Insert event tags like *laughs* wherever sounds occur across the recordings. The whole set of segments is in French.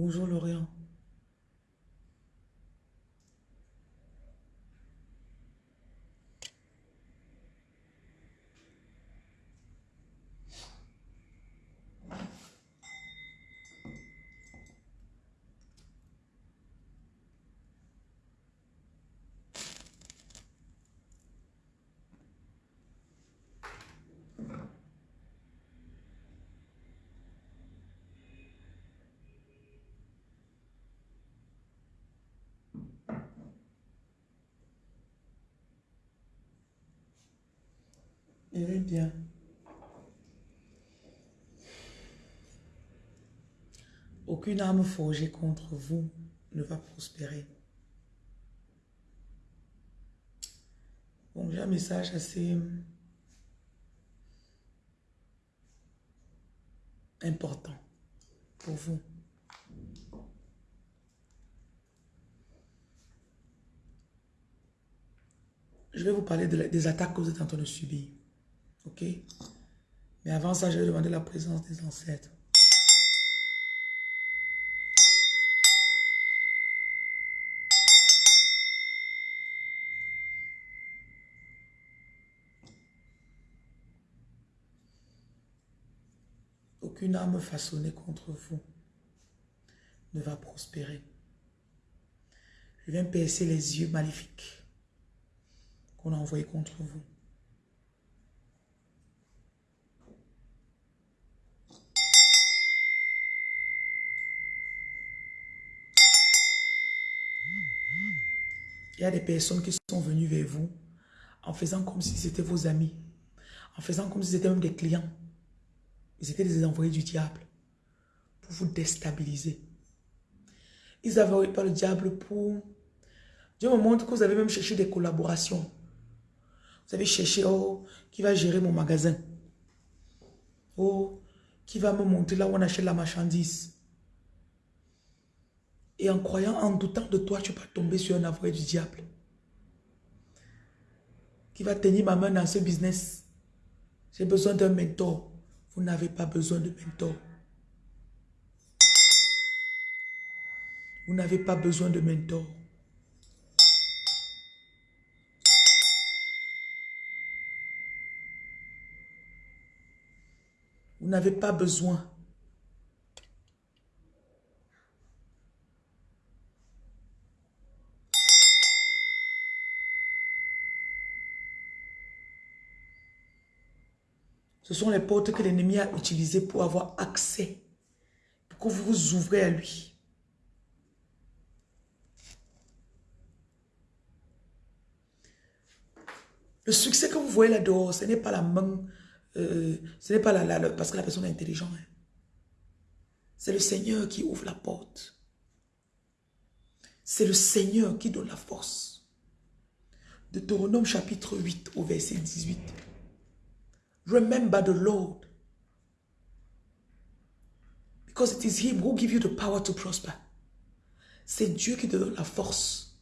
Bonjour Lorient. Bien. Aucune arme forgée contre vous ne va prospérer. Bon, j'ai un message assez important pour vous. Je vais vous parler de la- des attaques que vous êtes en train de subir. Ok? Mais avant ça, je vais demander la présence des ancêtres. Aucune arme façonnée contre vous ne va prospérer. Je viens percer les yeux maléfiques qu'on a envoyés contre vous. Il y a des personnes qui sont venues vers vous en faisant comme si c'était vos amis, en faisant comme si c'était même des clients. Ils étaient des envoyés du diable pour vous déstabiliser. Ils avaient envoyé par le diable pour... Dieu me montre que vous avez même cherché des collaborations. Vous avez cherché, oh, qui va gérer mon magasin. Oh, qui va me montrer là où on achète la marchandise. Et en croyant, en doutant de toi, tu vas tomber sur un envoyé du diable. Qui va tenir ma main dans ce business. J'ai besoin d'un mentor. Vous n'avez pas besoin de mentor. Vous n'avez pas besoin de mentor. Vous n'avez pas besoin. Ce sont les portes que l'ennemi a utilisées pour avoir accès. Pour que vous vous ouvrez à lui. Le succès que vous voyez là dehors, ce n'est pas la main, euh, ce n'est pas la, la- la- parce que la personne est intelligente. hein. C'est le Seigneur qui ouvre la porte. C'est le Seigneur qui donne la force. Deutéronome chapitre 8 au verset 18. Remember the Lord. Because it is Him who gives you the power to prosper. C'est Dieu qui donne la force.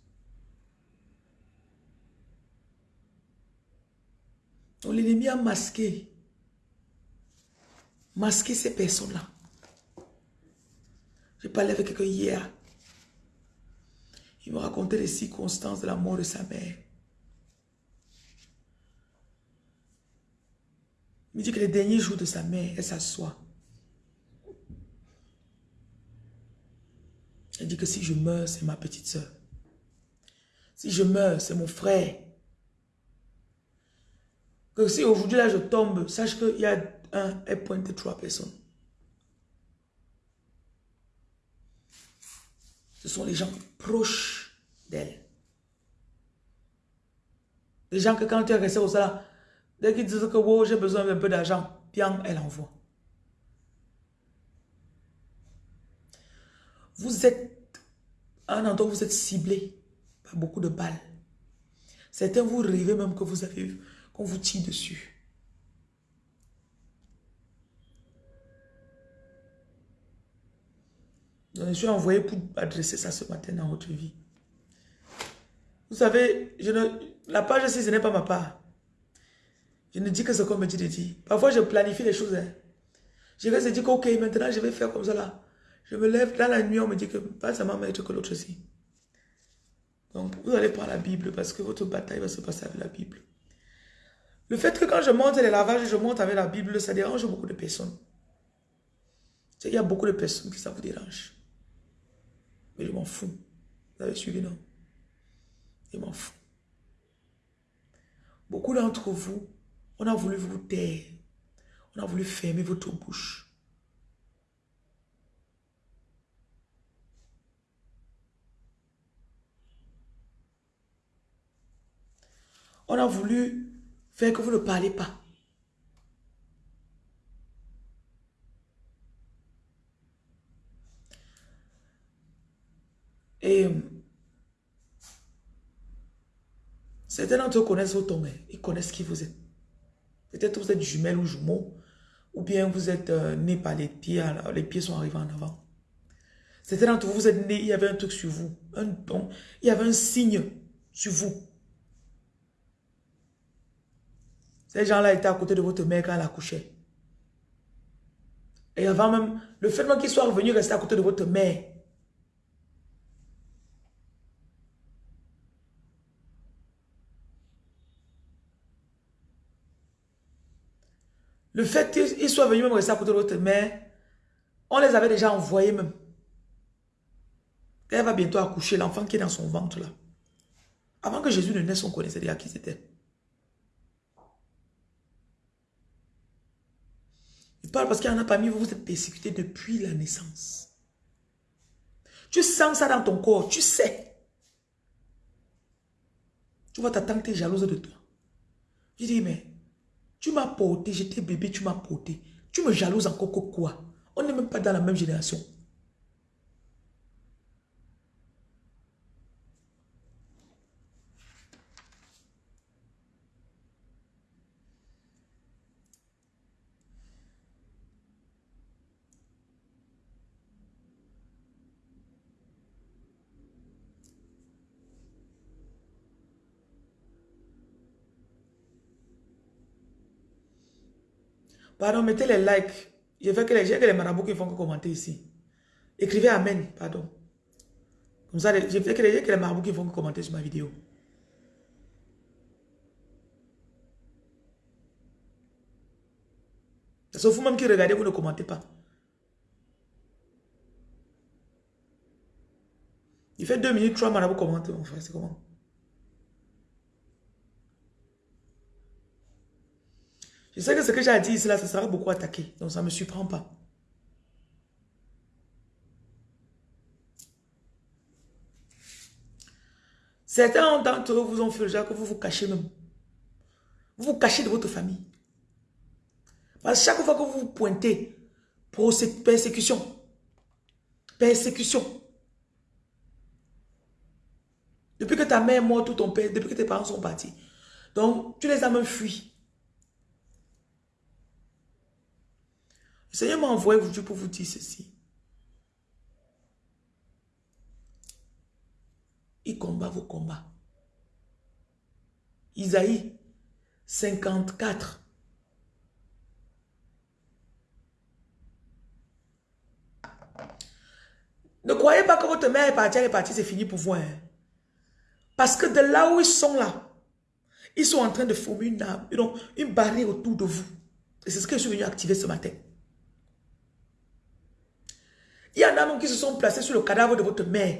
Donc l'ennemi a masqué. Masqué ces personnes-là. J'ai parlé avec quelqu'un hier. Il me racontait les circonstances de la mort de sa mère. Il dit que les derniers jours de sa mère, elle s'assoit. Elle dit que si je meurs, c'est ma petite soeur. Si je meurs, c'est mon frère. Que si aujourd'hui là je tombe, sache qu'il y a un, elle pointe trois personnes. Ce sont les gens proches d'elle. Les gens que quand tu es resté au salaire, dès qu'ils disent que j'ai besoin d'un peu d'argent, bien, elle envoie. Vous êtes à un endroit vous êtes ciblé par beaucoup de balles. Certains vous rêvez même que vous avez qu'on vous tire dessus. Je suis envoyé pour adresser ça ce matin dans votre vie. Vous savez, la page ici, ce n'est pas ma part. Je ne dis que ce qu'on me dit de dire. Parfois, je planifie les choses. hein. Je vais se dire ok, maintenant, je vais faire comme ça là. Je me lève dans la nuit, on me dit que pas seulement maître que l'autre aussi. Donc, vous allez prendre la Bible parce que votre bataille va se passer avec la Bible. Le fait que quand je monte les lavages, je monte avec la Bible, ça dérange beaucoup de personnes. Il y a beaucoup de personnes qui ça vous dérange. Mais je m'en fous. Vous avez suivi, non? Je m'en fous. Beaucoup d'entre vous, on a voulu vous taire. On a voulu fermer votre bouche. On a voulu faire que vous ne parlez pas. Et certains d'entre eux connaissent votre nom, ils connaissent qui vous êtes. Peut-être vous êtes jumelle ou jumeau, ou bien vous êtes euh, né par les pieds, les pieds sont arrivés en avant. Certains d'entre vous, vous êtes né, il y avait un truc sur vous, un don, il y avait un signe sur vous. Ces gens-là étaient à côté de votre mère quand elle accouchait. Et avant même, le fait qu'ils soient revenus rester à côté de votre mère, Le fait qu'ils soient venus même rester à côté de votre mère, on les avait déjà envoyés même. Elle va bientôt accoucher l'enfant qui est dans son ventre là. Avant que Jésus ne naisse, on connaissait déjà qui c'était. Il parle parce qu'il y en a parmi vous, vous êtes persécutés depuis la naissance. Tu sens ça dans ton corps, tu sais. Tu vois ta tante est jalouse de toi. Je dis, mais tu m'as porté, j'étais bébé, tu m'as porté. Tu me jalouses encore quoi? On n'est même pas dans la même génération. Pardon, mettez les likes. Je fais que les, que les marabouts qui font que commenter ici. Écrivez Amen, pardon. Comme ça, je fais que les, que les marabouts qui font que commenter sur ma vidéo. Sauf vous-même qui regardez, vous ne commentez pas. Il fait deux minutes, trois marabouts commentent. Enfin, c'est comment? Je sais que ce que j'ai dit ici, là, ça sera beaucoup attaqué. Donc, ça ne me surprend pas. Certains d'entre eux vous ont fait déjà que vous vous cachez même. Vous vous cachez de votre famille. Parce que chaque fois que vous vous pointez pour cette persécution, persécution, depuis que ta mère est morte ou ton père, depuis que tes parents sont partis, donc tu les as même fui. Seigneur m'a envoyé aujourd'hui pour vous dire ceci. Il combat vos combats. Isaïe 54. Ne croyez pas que votre mère est partie, elle est partie, c'est fini pour vous. Hein. Parce que de là où ils sont là, ils sont en train de former une, une barrière autour de vous. Et c'est ce que je suis venu activer ce matin. Il y en a même qui se sont placés sur le cadavre de votre mère.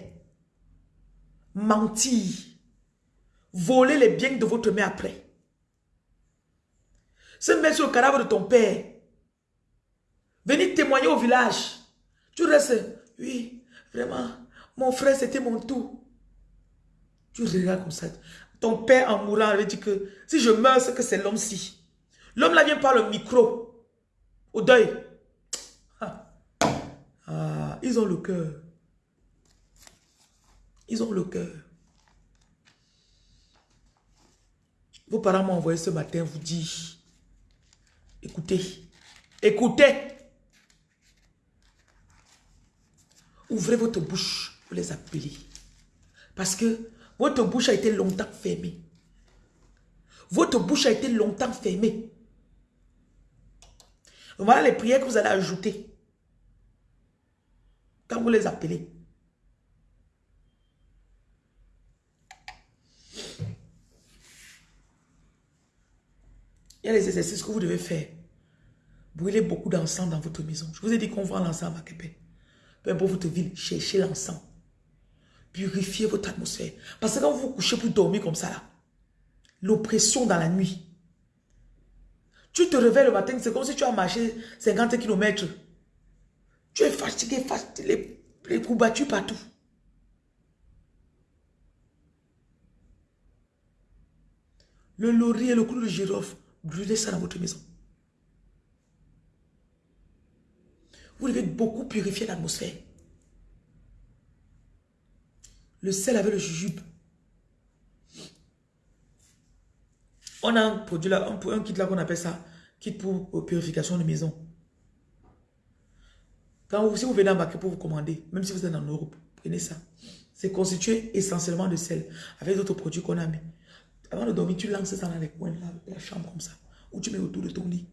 Mentir. Voler les biens de votre mère après. Se mettre sur le cadavre de ton père. Venir témoigner au village. Tu restes, oui, vraiment, mon frère c'était mon tout. Tu regardes comme ça. Ton père en mourant avait dit que si je meurs, c'est que c'est l'homme-ci. L'homme là vient par le micro. Au deuil. Ils ont le cœur. Ils ont le cœur. Vos parents m'ont envoyé ce matin vous dire, écoutez, écoutez. Ouvrez votre bouche pour les appeler. Parce que votre bouche a été longtemps fermée. Votre bouche a été longtemps fermée. Voilà les prières que vous allez ajouter. Quand vous les appelez. Il y a les exercices que vous devez faire. Brûlez beaucoup d'encens dans votre maison. Je vous ai dit qu'on vend l'encens à Québec. Peu importe votre ville, cherchez l'encens. Purifiez votre atmosphère. Parce que quand vous vous couchez pour dormir comme ça, l'oppression dans la nuit, tu te réveilles le matin, c'est comme si tu as marché 50 km. Fatigué, les, les coups battus partout. Le laurier, le clou de girofle, brûlez ça dans votre maison. Vous devez beaucoup purifier l'atmosphère. Le sel avec le jujube. On a un produit là, un, kit là qu'on appelle ça, kit pour purification de maison. Quand vous, si vous venez en pour vous commander, même si vous êtes en Europe, prenez ça. C'est constitué essentiellement de sel, avec d'autres produits qu'on a mis. Avant de dormir, tu lances ça dans les coins de la chambre comme ça, ou tu mets autour de ton lit.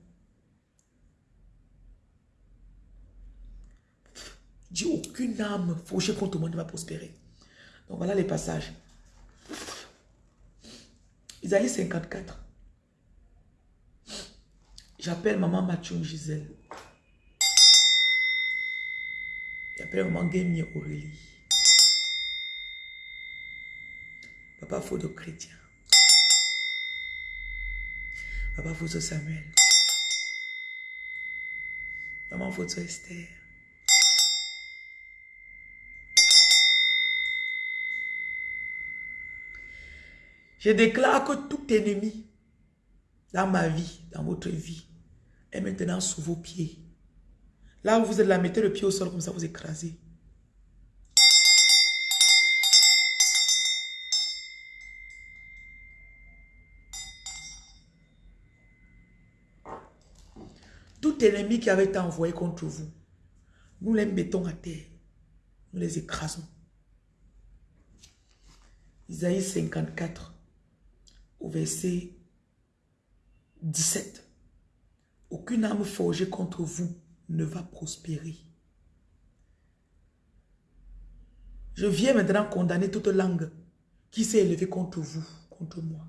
Dis aucune âme fauchée contre moi ne va prospérer. Donc voilà les passages. Isaïe 54. J'appelle maman Mathieu Gisèle. J'appelle maman Guémier Aurélie. Papa Photo Chrétien. Papa Photo Samuel. Maman Photo Esther. Je déclare que tout ennemi dans ma vie, dans votre vie, est maintenant sous vos pieds. Là où vous êtes là, mettez le pied au sol comme ça, vous écrasez. Tout ennemi qui avait été envoyé contre vous, nous les mettons à terre. Nous les écrasons. Isaïe 54 au verset 17. Aucune âme forgée contre vous ne va prospérer. Je viens maintenant condamner toute langue qui s'est élevée contre vous, contre moi.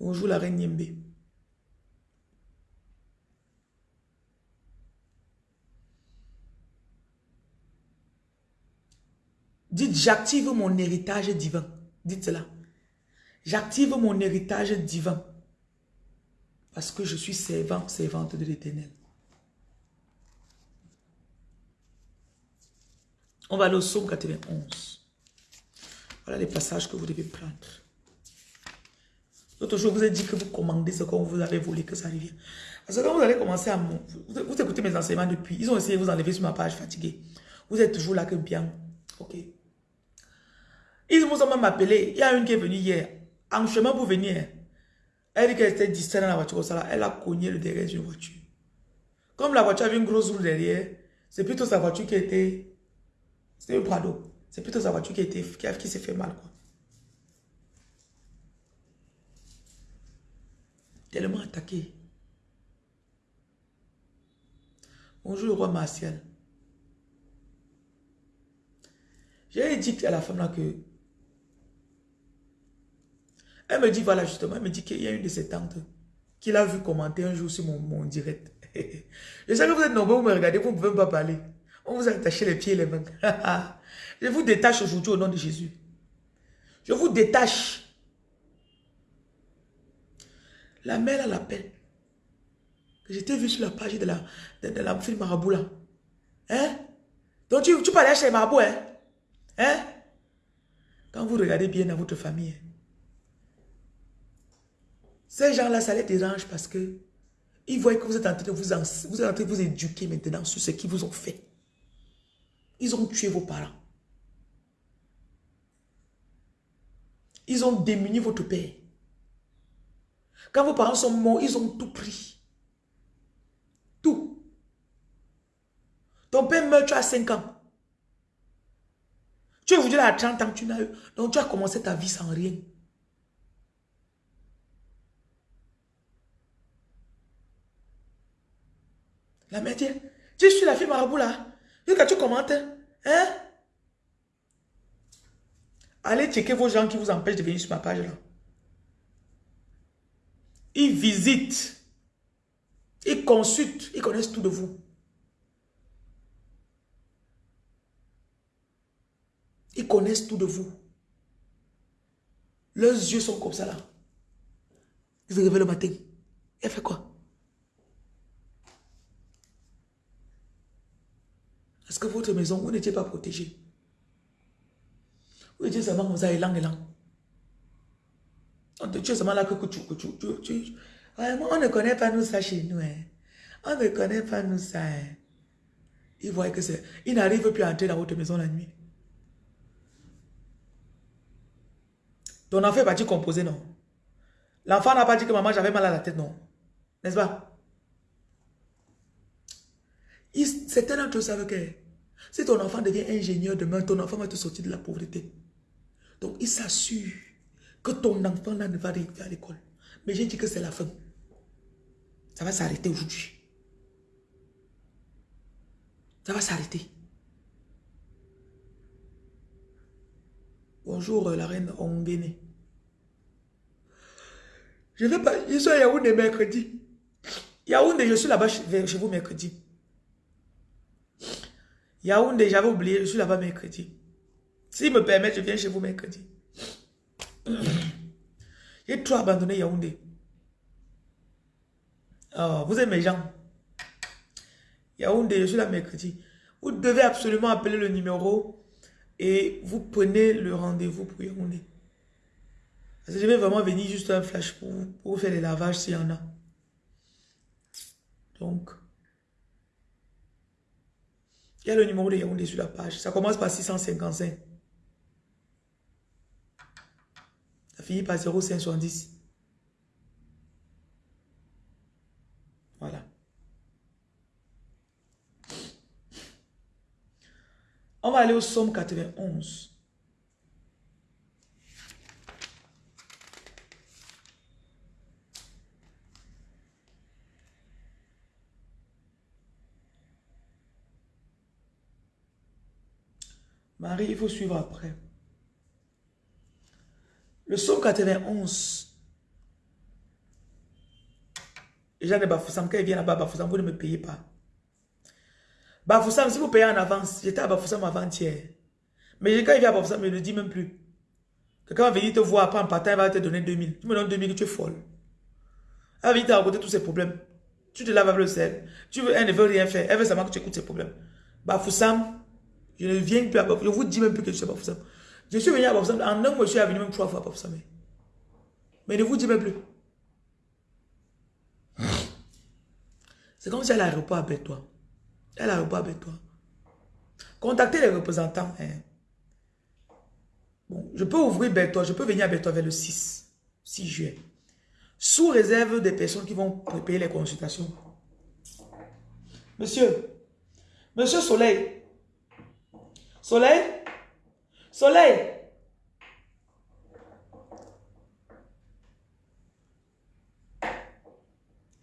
Bonjour la reine Yembe. Dites, j'active mon héritage divin. Dites cela. J'active mon héritage divin. Parce que je suis servant, servante de l'éternel. On va aller au psaume 91. Voilà les passages que vous devez prendre. L'autre jour, vous avez dit que vous commandez ce qu'on vous avez volé, que ça revient. Parce que quand vous allez commencer à... Vous, vous écoutez mes enseignements depuis. Ils ont essayé de vous enlever sur ma page fatiguée. Vous êtes toujours là que bien. Ok. Ils vous ont même appelé. Il y a une qui est venue hier. En chemin pour venir, elle dit qu'elle était distraite dans la voiture elle a cogné le derrière d'une voiture. Comme la voiture avait une grosse roue derrière, c'est plutôt sa voiture qui était... C'était un Prado. C'est plutôt sa voiture qui, qui, s'est fait mal. Quoi. Tellement attaqué. Bonjour le roi Martial. J'ai dit à la femme là que elle me dit, voilà justement, elle me dit qu'il y a une de ses tantes qui l'a vu commenter un jour sur mon, direct. *laughs* Je sais que vous êtes nombreux, vous me regardez, vous ne pouvez pas parler. On vous a attaché les pieds et les mains. *laughs* Je vous détache aujourd'hui au nom de Jésus. Je vous détache. La mère, elle l'appelle. J'étais vu sur la page de la, de, la film Marabout là. Hein? Donc tu, tu parlais chez Marabout, hein? Hein? Quand vous regardez bien dans votre famille, ces gens-là, ça les dérange parce que ils voient que vous êtes en train de vous, vous, êtes en train de vous éduquer maintenant sur ce qu'ils vous ont fait. Ils ont tué vos parents. Ils ont démuni votre père. Quand vos parents sont morts, ils ont tout pris. Tout. Ton père meurt, tu as 5 ans. Tu es aujourd'hui à 30 ans, tu n'as eu. Donc tu as commencé ta vie sans rien. La mère dit, tu suis la fille marabout là. Quand tu commentes, hein? Allez checker vos gens qui vous empêchent de venir sur ma page là. Ils visitent. Ils consultent. Ils connaissent tout de vous. Ils connaissent tout de vous. Leurs yeux sont comme ça là. Ils se réveillent le matin. Elle fait quoi? Est-ce que votre maison, vous n'étiez pas protégé? Vous étiez seulement comme ça, élan, élan. On te tue seulement là que tu, tu, tu, tu, on ne connaît pas nous ça chez nous. Hein. On ne connaît pas nous ça. Hein. Ils voient que c'est... Ils n'arrivent plus à entrer dans votre maison la nuit. Ton enfant est parti composer, non? L'enfant n'a pas dit que maman, j'avais mal à la tête, non? N'est-ce pas? Certains d'entre eux savent que si ton enfant devient ingénieur demain, ton enfant va te sortir de la pauvreté. Donc, il s'assure que ton enfant ne va arriver à l'école. Mais j'ai dit que c'est la fin. Ça va s'arrêter aujourd'hui. Ça va s'arrêter. Bonjour la reine Ongene. Je vais pas, je suis à Yaoundé mercredi. Yaoundé, je suis là-bas chez vous mercredi. Yaoundé, j'avais oublié, je suis là-bas mercredi. S'il me permet, je viens chez vous mercredi. *clears throat* J'ai trop abandonné Yaoundé. Oh, vous êtes mes gens. Yaoundé, je suis là mercredi. Vous devez absolument appeler le numéro et vous prenez le rendez-vous pour Yaoundé. Parce je vais vraiment venir juste un flash pour, pour faire les lavages s'il y en a. Donc, il y a le numéro de Yaoundé sur la page. Ça commence par 655. Ça finit par 0570. Voilà. On va aller au Somme 91. Marie, il faut suivre après. Le psaume 91. Jean de Bafoussam, quand il vient là-bas, Bafoussam, vous ne me payez pas. Bafoussam, si vous payez en avance, j'étais à Bafoussam avant-hier. Mais quand il vient à Bafoussam, il ne le dit même plus. Quelqu'un va venir te voir, pas en partant, il va te donner 2000. Tu me donnes 2000, tu es folle. Elle va venir te raconter tous ses problèmes. Tu te laves avec le sel. Tu veux, elle ne veut rien faire. Elle veut seulement que tu écoutes ses problèmes. Bafoussam, je ne viens plus à Bafoussam. Je vous dis même plus que je suis à Bafoussam. Je suis venu à Bafoussam. En un mois, je suis venu même trois fois à Bafoussam. Mais ne vous dis même plus. C'est comme si elle a l'aéroport avec toi. Elle a l'aéroport avec toi. Contactez les représentants. Hein. Bon, je peux ouvrir Bertois, je peux venir à Bertois vers le 6, 6 juillet. Sous réserve des personnes qui vont payer les consultations. Monsieur, Monsieur Soleil, Soleil? Soleil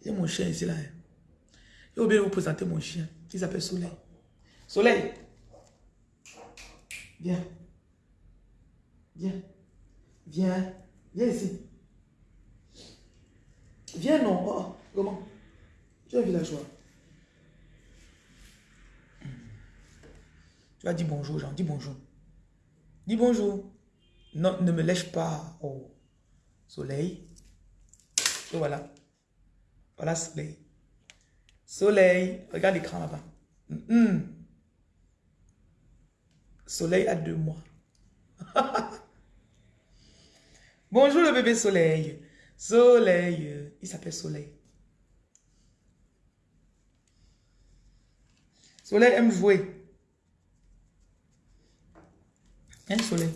J'ai mon chien ici là. J'ai oublié de vous présenter mon chien. Il s'appelle Soleil. Soleil Viens. Viens. Viens. Viens ici. Viens non. Oh, comment? Tu es villageois. Tu vas dire bonjour, Jean. Dis bonjour. Dis bonjour. Non, ne me lèche pas au soleil. Et voilà. Voilà soleil. Soleil. Regarde l'écran là-bas. Soleil a deux mois. *laughs* Bonjour le bébé soleil. Soleil. Il s'appelle Soleil. Soleil aime jouer. Un soleil?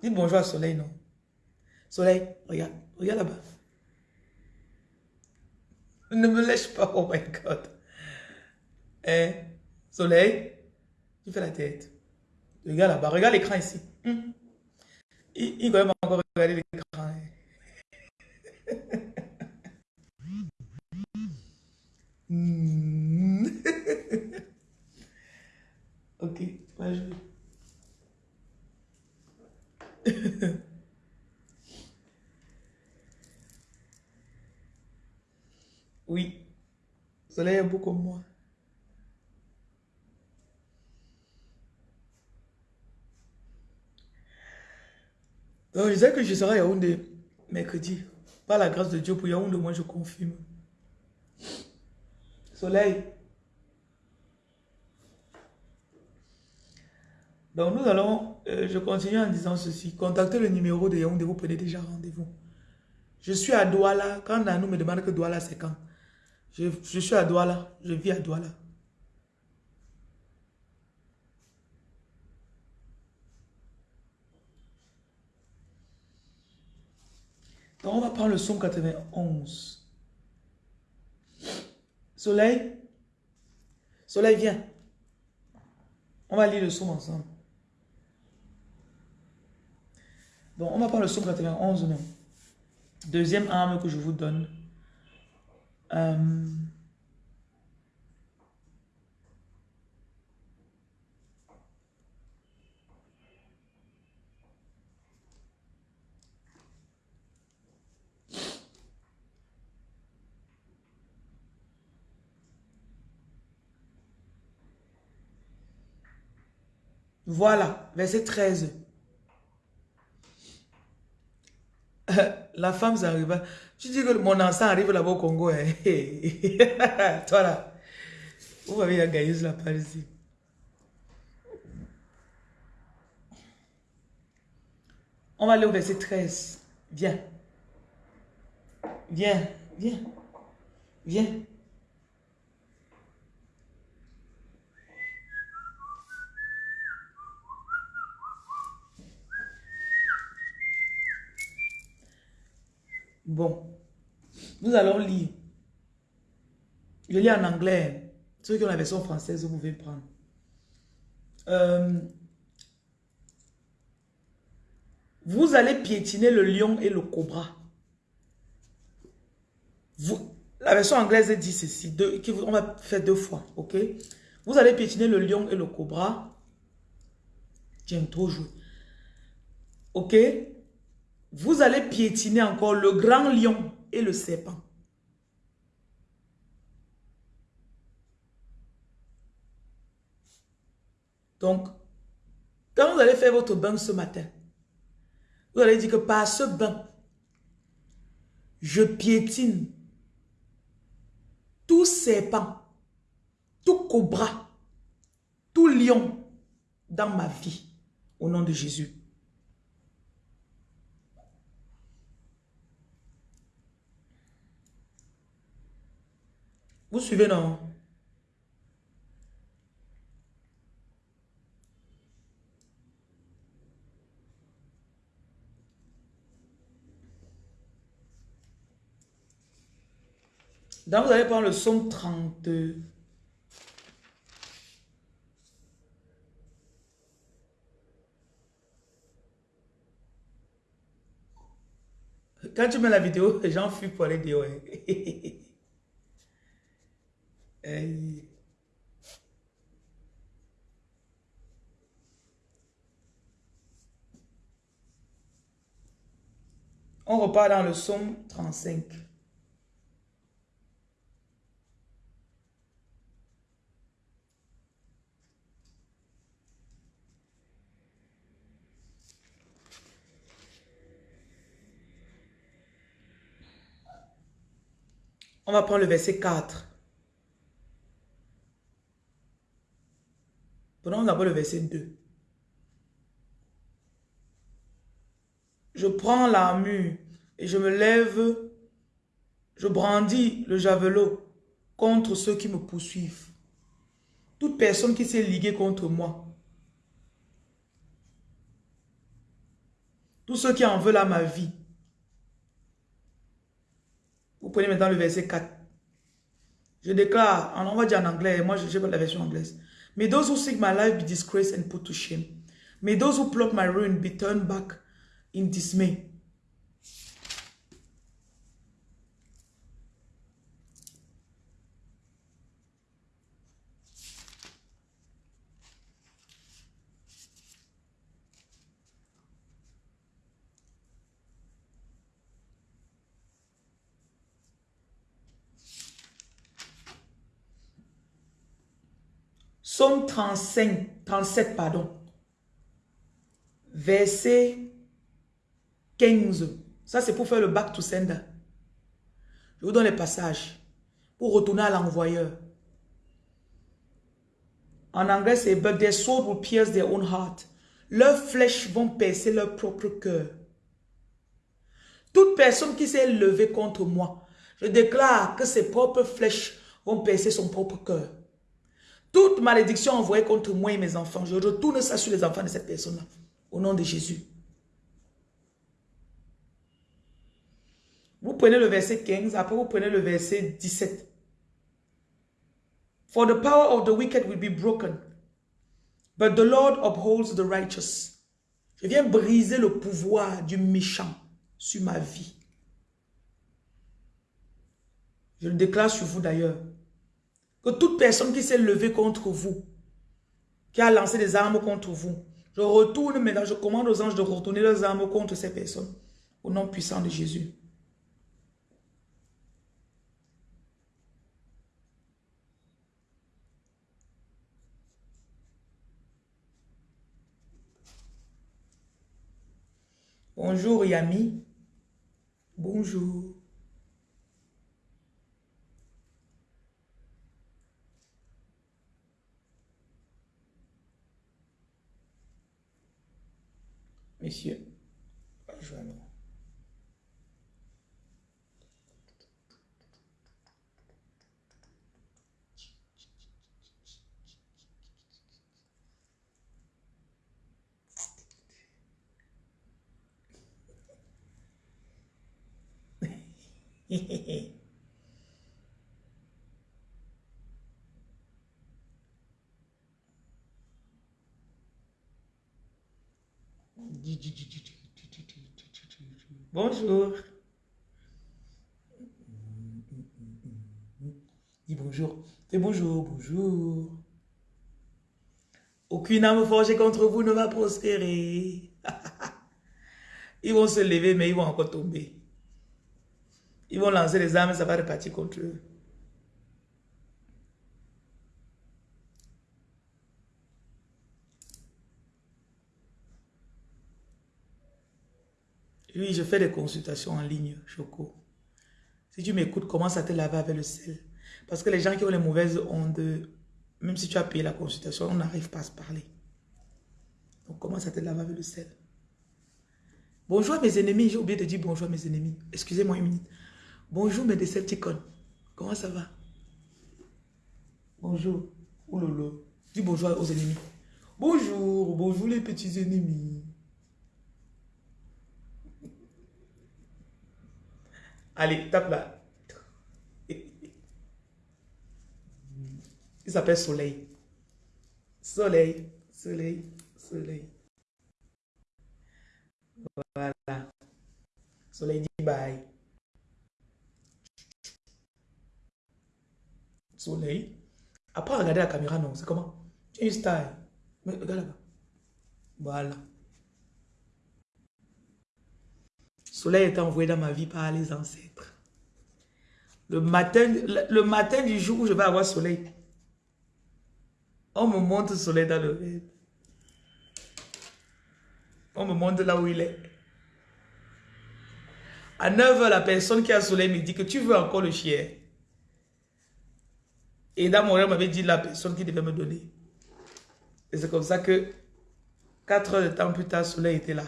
Dites bonjour à soleil, non? Soleil, regarde, regarde là-bas. Ne me lèche pas, oh my God. Eh, soleil, tu fais la tête. Regarde là-bas, regarde l'écran ici. Hmm. Il, il va encore regarder l'écran. *laughs* Hmm. ok, va jouer. oui, soleil est beau comme moi. Donc, je disais que je serai à Yaoundé mercredi. Par la grâce de Dieu, pour Yaoundé, moi je confirme. Soleil. Donc nous allons, euh, je continue en disant ceci. Contactez le numéro de Yaoundé, vous prenez déjà rendez-vous. Je suis à Douala. Quand Nanou me demande que Douala c'est quand? Je, suis à Douala. Je vis à Douala. Donc, on va prendre le son 91. Soleil. Soleil, viens. On va lire le son ensemble. Bon, on va prendre le son 91, non. Deuxième arme que je vous donne. Euh, Voilà, verset 13. *laughs* La femme, ça arrive. Tu dis que mon enfant arrive là-bas au Congo. Hein. *laughs* Toi là, vous avez la gailleuse là par ici. On va aller au verset 13. Viens. Viens, viens, viens. Bon, nous allons lire. Je lis en anglais. Ceux qui ont la version française, vous pouvez prendre. Euh, vous allez piétiner le lion et le cobra. Vous, la version anglaise dit ceci. On va faire deux fois, ok? Vous allez piétiner le lion et le cobra. J'aime trop jouer. Ok? Vous allez piétiner encore le grand lion et le serpent. Donc, quand vous allez faire votre bain ce matin, vous allez dire que par ce bain, je piétine tout serpent, tout cobra, tout lion dans ma vie, au nom de Jésus. Vous suivez, non? Donc, vous allez prendre le son 32. Quand tu mets la vidéo, les gens fuient pour aller dire ouais. *laughs* On repart dans le somme 35. On va prendre le verset 4. Prenons d'abord le verset 2. Je prends l'armure et je me lève, je brandis le javelot contre ceux qui me poursuivent. Toute personne qui s'est liguée contre moi. Tous ceux qui en veulent à ma vie. Vous prenez maintenant le verset 4. Je déclare, on va dire en anglais, moi je n'ai pas la version anglaise. May those who seek my life be disgraced and put to shame. May those who plot my ruin be turned back in dismay. 35, 37, pardon. Verset 15. Ça, c'est pour faire le back to sender. Je vous donne les passages. Pour retourner à l'envoyeur. En anglais, c'est But their sword will pierce their own heart. Leurs flèches vont percer leur propre cœur. Toute personne qui s'est levée contre moi, je déclare que ses propres flèches vont percer son propre cœur. Toute malédiction envoyée contre moi et mes enfants, je retourne ça sur les enfants de cette personne-là. Au nom de Jésus. Vous prenez le verset 15, après vous prenez le verset 17. For the power of the wicked will be broken, but the Lord upholds the righteous. Je viens briser le pouvoir du méchant sur ma vie. Je le déclare sur vous d'ailleurs. Que toute personne qui s'est levée contre vous, qui a lancé des armes contre vous, je retourne maintenant, je commande aux anges de retourner leurs armes contre ces personnes. Au nom puissant de Jésus. Bonjour Yami. Bonjour. Messieurs, rejoins-nous. *laughs* Bonjour. Dis bonjour. Fais bonjour, bonjour. Aucune âme forgée contre vous ne va prospérer. *laughs* ils vont se lever, mais ils vont encore tomber. Ils vont lancer les armes, ça va repartir contre eux. Oui, je fais des consultations en ligne, Choco. Si tu m'écoutes, commence à te laver avec le sel. Parce que les gens qui ont les mauvaises ondes, même si tu as payé la consultation, on n'arrive pas à se parler. Donc commence à te laver avec le sel. Bonjour mes ennemis. J'ai oublié de dire bonjour mes ennemis. Excusez-moi une minute. Bonjour mes Decepticons. Comment ça va? Bonjour. Oulolo. Dis bonjour aux ennemis. Bonjour, bonjour les petits ennemis. Allez, tape là. Il s'appelle Soleil. Soleil, soleil, soleil. Voilà. Soleil dit bye. Soleil. Après, regarder la caméra, non. C'est comment? Tu une style. Mais regarde là-bas. Voilà. soleil est envoyé dans ma vie par les ancêtres. Le matin, le, matin du jour où je vais avoir soleil, on me montre le soleil dans le rêve. On me montre là où il est. À 9h, la personne qui a soleil me dit que tu veux encore le chien. Et dans mon rêve, m'avait dit la personne qui devait me donner. Et c'est comme ça que 4 heures de temps plus tard, le soleil était là.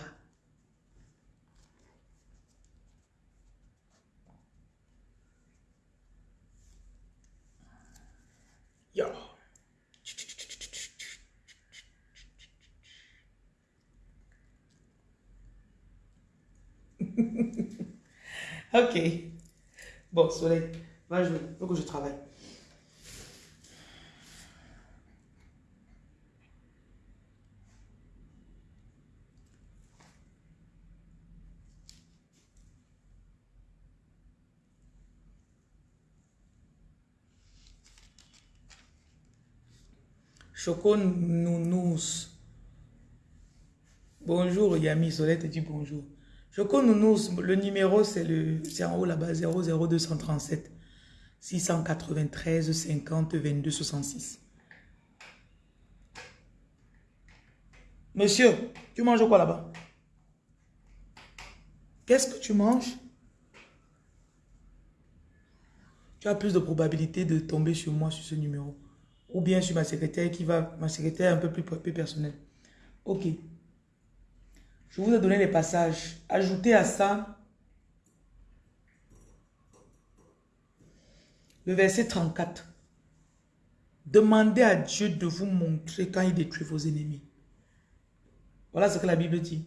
*laughs* ok. Bon, soleil, va jouer. Faut que je travaille. Choco Nounous. Bonjour Yami, Soleil te dit bonjour. Choco Nounous, le numéro c'est en haut là-bas, 00237 693 50 22 66. Monsieur, tu manges quoi là-bas? Qu'est-ce que tu manges? Tu as plus de probabilité de tomber sur moi, sur ce numéro. Ou bien sur ma secrétaire qui va, ma secrétaire un peu plus personnelle. Ok. Je vous ai donné les passages. Ajoutez à ça le verset 34. Demandez à Dieu de vous montrer quand il détruit vos ennemis. Voilà ce que la Bible dit.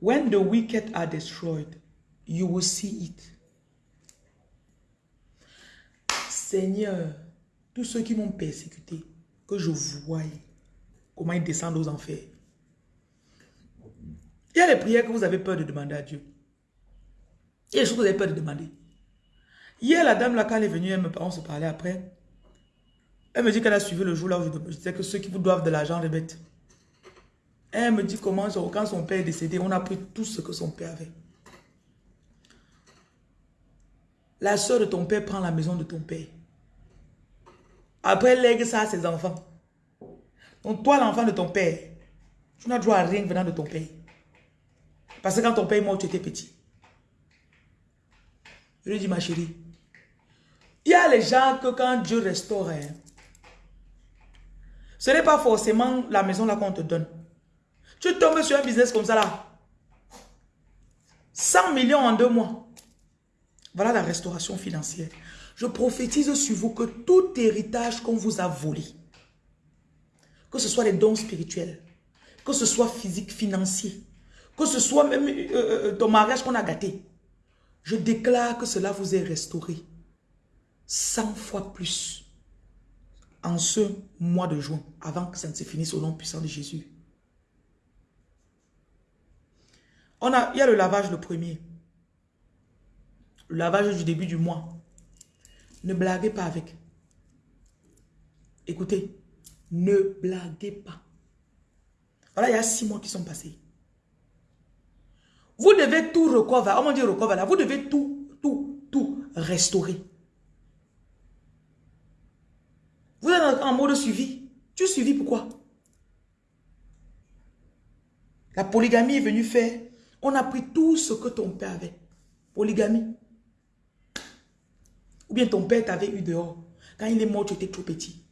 When the wicked are destroyed, you will see it. Seigneur, tous ceux qui m'ont persécuté, que je voie comment ils descendent aux enfers. Il y a les prières que vous avez peur de demander à Dieu. Il y a les choses que vous avez peur de demander. Hier, la dame là, quand elle est venue, me, on se parlait après. Elle me dit qu'elle a suivi le jour là où je, disais que ceux qui vous doivent de l'argent les bêtes. Elle me dit comment, quand son père est décédé, on a pris tout ce que son père avait. La soeur de ton père prend la maison de ton père. Après, elle lègue ça à ses enfants. Donc toi, l'enfant de ton père, tu n'as droit à rien venant de ton père. Parce que quand ton père est mort, tu étais petit. Je lui dis, ma chérie, il y a les gens que quand Dieu restaure, hein, ce n'est pas forcément la maison là qu'on te donne. Tu tombes sur un business comme ça là. 100 millions en deux mois. Voilà la restauration financière. Je prophétise sur vous que tout héritage qu'on vous a volé, que ce soit les dons spirituels, que ce soit physique, financier, que ce soit même euh, euh, ton mariage qu'on a gâté, je déclare que cela vous est restauré 100 fois plus en ce mois de juin, avant que ça ne se finisse au nom puissant de Jésus. On a, il y a le lavage le premier. Le lavage du début du mois. Ne blaguez pas avec. Écoutez, ne blaguez pas. Voilà, il y a six mois qui sont passés. Vous devez tout recover. On dit recover là? Vous devez tout, tout, tout restaurer. Vous êtes en mode suivi. Tu suivi pourquoi La polygamie est venue faire. On a pris tout ce que ton père avait. Polygamie. Ou bien ton père t'avait eu dehors. Quand il est mort, tu étais trop petit.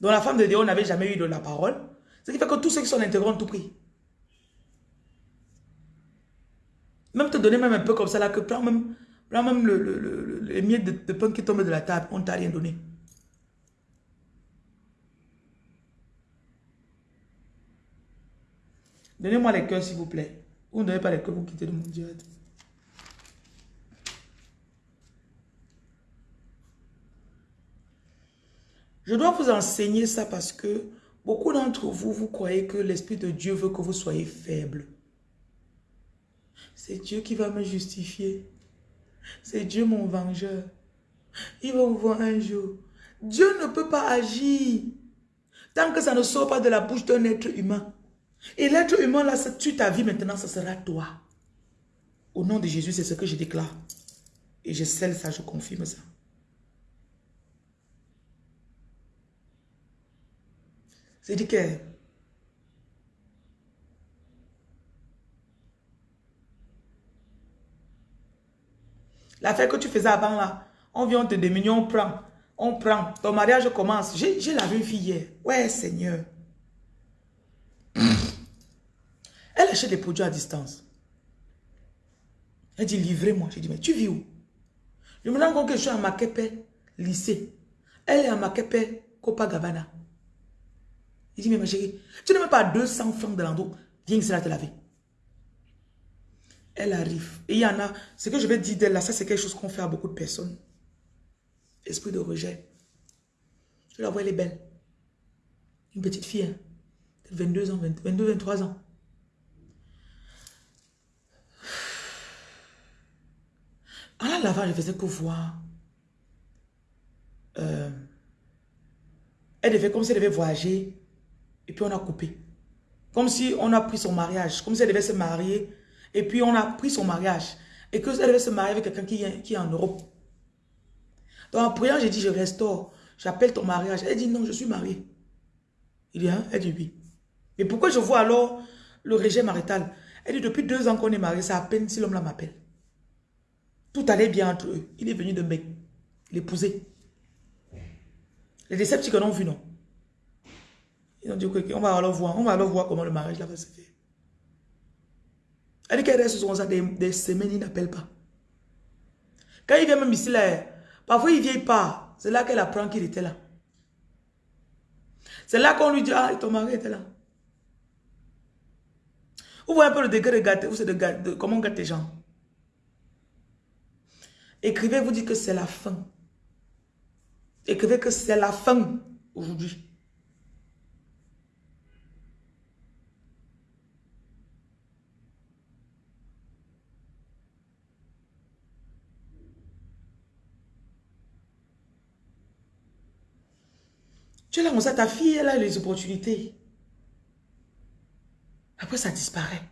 Donc la femme de dehors n'avait jamais eu de la parole. Ce qui fait que tous ceux qui sont intégrés ont tout pris. Même te donner même un peu comme ça là, que prends même, même le, les miettes de, pain qui tombent de la table, on t'a rien donné. Donnez-moi les cœurs s'il vous plaît. Vous ne donnez pas les cœurs, vous quittez de mon direct. Je dois vous enseigner ça parce que beaucoup d'entre vous, vous croyez que l'Esprit de Dieu veut que vous soyez faible. C'est Dieu qui va me justifier. C'est Dieu mon vengeur. Il va vous voir un jour. Dieu ne peut pas agir tant que ça ne sort pas de la bouche d'un être humain. Et l'être humain, là, ça tue ta vie maintenant, ça sera toi. Au nom de Jésus, c'est ce que je déclare. Et je scelle ça, je confirme ça. C'est dit que l'affaire que tu faisais avant là, on vient, on te déminue, on prend, on prend, ton mariage commence. J'ai lavé une fille hier. Ouais, Seigneur. *coughs* Elle achète des produits à distance. Elle dit, livrez-moi. J'ai dit, mais tu vis où? Je me rends compte que je suis à Makepe, lycée. Elle est à Makepe, Copacabana. Il dit, mais ma chérie, tu n'as même pas 200 francs de l'endroit. Viens ici là te laver. Elle arrive. Et il y en a, ce que je vais dire d'elle là, ça c'est quelque chose qu'on fait à beaucoup de personnes. Esprit de rejet. Je la vois, elle est belle. Une petite fille, hein. 22 ans, 22, 23 ans. En la lavant, je faisais que voir. Euh, elle devait, comme si elle devait voyager et puis on a coupé. Comme si on a pris son mariage, comme si elle devait se marier, et puis on a pris son mariage, et qu'elle devait se marier avec quelqu'un qui, qui, est en Europe. Donc en priant, j'ai dit, je restaure, j'appelle ton mariage. Elle dit, non, je suis mariée. Il dit, hein? Elle dit, oui. Mais pourquoi je vois alors le régime marital? Elle dit, depuis deux ans qu'on est mariés, c'est à peine si l'homme là m'appelle. Tout allait bien entre eux. Il est venu de mec, l'épouser. Les décepticons ont vu, non? Ils ont dit, ok, on va alors voir, on va alors voir comment le mariage là va se faire. Elle dit qu'elle reste sur ça des, des semaines, il n'appelle pas. Quand il vient même ici, là, parfois il vient pas. C'est là qu'elle apprend qu'il était là. C'est là qu'on lui dit, ah, ton mari était là. Vous voyez un peu le degré de gâter, c'est de, comment on gâte les gens. Écrivez, vous dites que c'est la fin. Écrivez que c'est la fin aujourd'hui. Tu es là, on sait, ta fille, elle a les opportunités. Après, ça disparaît.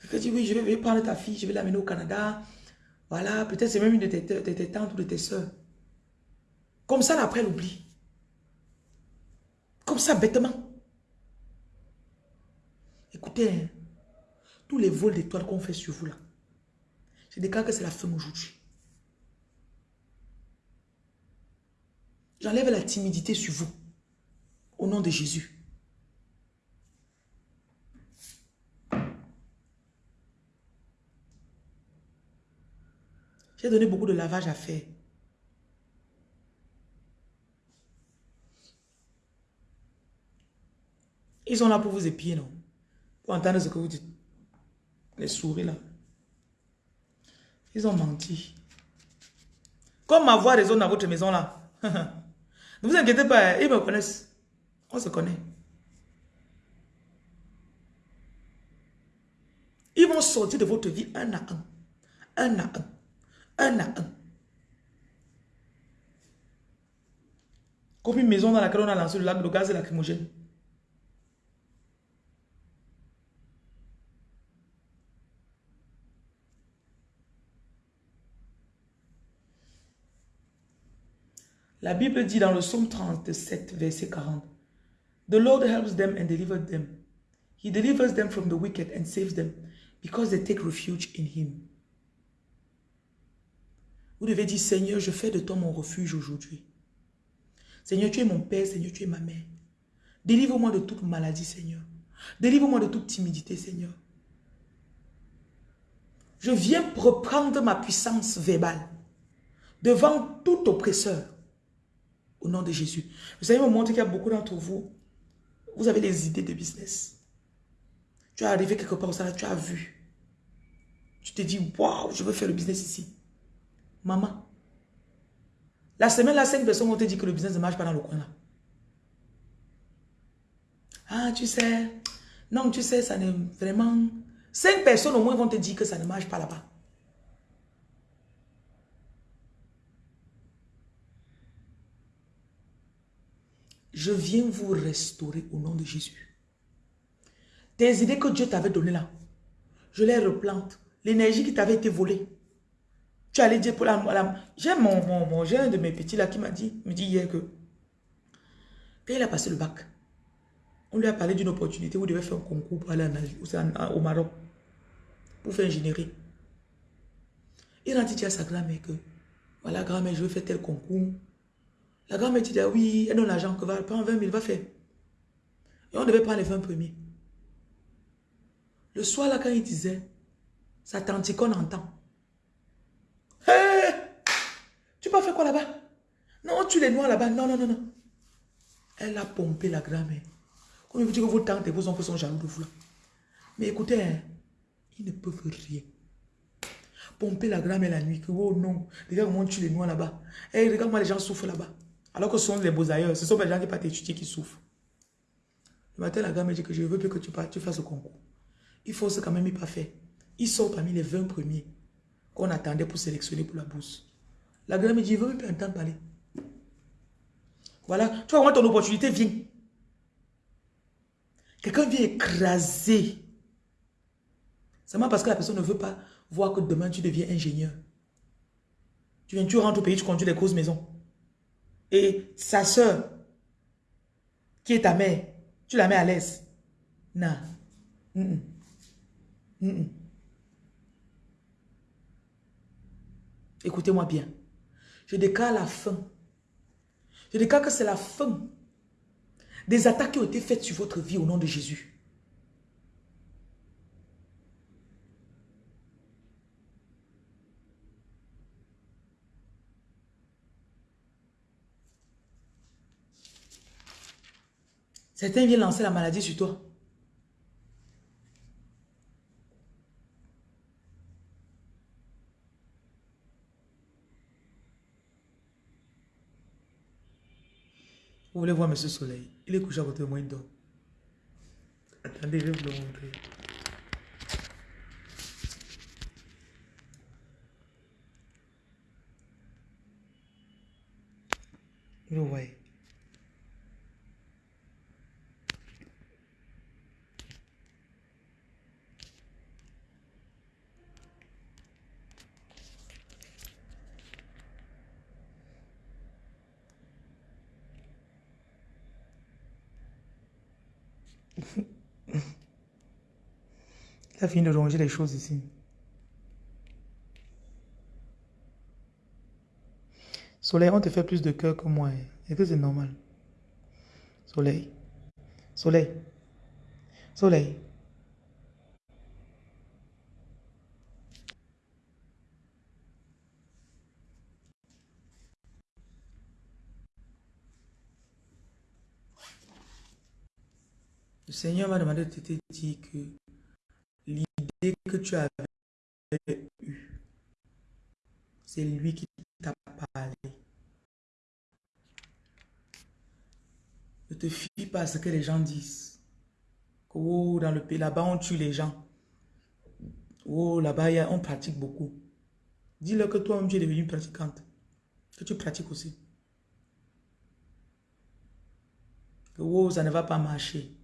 Quelqu'un dit, oui, je vais prendre ta fille, je vais l'amener au Canada. Voilà, peut-être c'est même une de tes, tantes ou de tes soeurs. Comme ça, après, elle oublie. Comme ça, bêtement. Écoutez, hein, tous les vols d'étoiles qu'on fait sur vous là, je déclare que c'est la fin aujourd'hui. J'enlève la timidité sur vous. Au nom de Jésus. J'ai donné beaucoup de lavage à faire. Ils sont là pour vous épier, non? Pour entendre ce que vous dites. Les souris, là. Ils ont menti. Comme ma voix résonne dans votre maison, là. *laughs* Ne vous inquiétez pas, ils me connaissent. On se connaît. Ils vont sortir de votre vie un à un. Un à un. Un à un. Comme une maison dans laquelle on a lancé le lac de gaz et lacrymogène. La Bible dit dans le psaume 37, verset 40, The Lord helps them and delivers them. He delivers them from the wicked and saves them because they take refuge in him. Vous devez dire, Seigneur, je fais de toi mon refuge aujourd'hui. Seigneur, tu es mon Père, Seigneur, tu es ma mère. Délivre-moi de toute maladie, Seigneur. Délivre-moi de toute timidité, Seigneur. Je viens reprendre ma puissance verbale devant tout oppresseur. Au nom de Jésus. Vous savez, me montre qu'il y a beaucoup d'entre vous, vous avez des idées de business. Tu es arrivé quelque part au salaire, tu as vu. Tu te dis, waouh, je veux faire le business ici. Maman, la semaine là, cinq personnes vont te dire que le business ne marche pas dans le coin là. Ah, tu sais, non, tu sais, ça n'est vraiment... Cinq personnes au moins vont te dire que ça ne marche pas là-bas. Je viens vous restaurer au nom de Jésus. Tes idées que Dieu t'avait données là, je les replante. L'énergie qui t'avait été volée. Tu allais dire pour la... J'ai mon, mon, mon un de mes petits là qui m'a dit, me dit hier que quand il a passé le bac, on lui a parlé d'une opportunité où il devait faire un concours pour aller au Maroc pour faire ingénierie. Il a dit à sa grand-mère que voilà grand-mère je veux faire tel concours la grand-mère dit, ah oui, elle donne l'argent que va prendre 20 000, va faire. Et on devait prendre les 20 premiers. Le soir, là, quand il disait, ça tante qu'on entend. Hé Tu peux faire quoi là-bas? Non, tu les noies là-bas. Non, non, non, non. Elle a pompé la grand-mère. Comme vous dit que vos tantes et vos oncles sont jaloux de vous là. Mais écoutez, hein, ils ne peuvent rien. Pomper la grand-mère la nuit. Que, oh non, regarde comment tu les noies là-bas. Hey, regarde moi les gens souffrent là-bas. Alors que ce sont les beaux ailleurs. Ce sont les gens qui partent étudier qui souffrent. Le matin, la gamme me dit que je veux plus que tu, fasses le concours. Il faut ce quand même pas faire. Il sort parmi les 20 premiers qu'on attendait pour sélectionner pour la bourse. La gamme me dit, je veux même plus entendre parler. Voilà. Tu vois comment ton opportunité vient. Quelqu'un vient écraser. Seulement parce que la personne ne veut pas voir que demain tu deviens ingénieur. Tu viens, tu rentres au pays, tu conduis des grosses maisons. Et sa soeur, qui est ta mère, tu la mets à l'aise. Non. Écoutez-moi bien. Je déclare la fin. Je déclare que c'est la fin des attaques qui ont été faites sur votre vie au nom de Jésus. Certains viennent lancer la maladie sur toi. Vous voulez voir Monsieur Soleil? Il est couché à de moi, il. Attendez, je vais vous le montrer. Vous voyez? Fini de ronger les choses ici. Soleil, on te fait plus de cœur que moi. Et que c'est normal? Soleil. Soleil. Soleil. Le Seigneur m'a demandé de te dire que que tu avais eue, c'est lui qui t'a parlé. Ne te fie pas à ce que les gens disent. Oh, dans le pays, là-bas, on tue les gens. Oh, là-bas, on pratique beaucoup. Dis-leur que toi-même, tu es devenu pratiquante. Que tu pratiques aussi. Que oh, ça ne va pas marcher.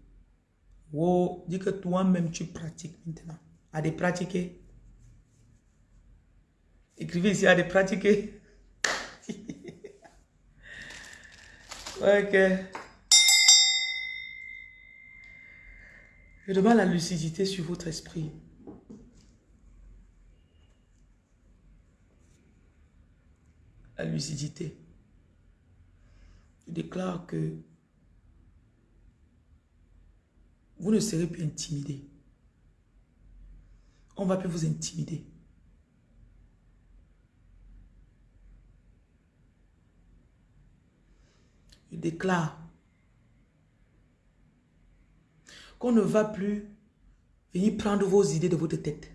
Oh, dis que toi-même tu pratiques maintenant. À des pratiquer. Écrivez ici à des pratiquer. *laughs* ok. Je demande la lucidité sur votre esprit. La lucidité. Je déclare que vous ne serez plus intimidé. On ne va plus vous intimider. Je déclare qu'on ne va plus venir prendre vos idées de votre tête.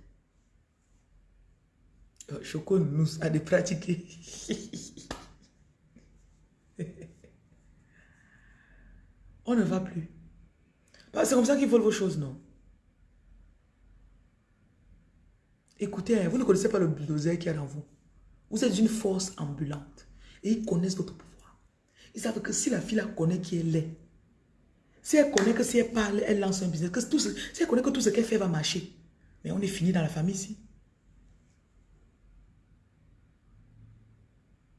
Euh, Choco nous a de pratiquer. *laughs* On ne va plus. C'est comme ça qu'ils veulent vos choses, non? Écoutez, hein, vous ne connaissez pas le bulldozer qu'il y a dans vous. Vous êtes une force ambulante. Et ils connaissent votre pouvoir. Ils savent que si la fille la connaît qui est laid, si elle connaît que si elle parle, elle lance un business, que si elle connaît que tout ce qu'elle fait va marcher, mais on est fini dans la famille ici.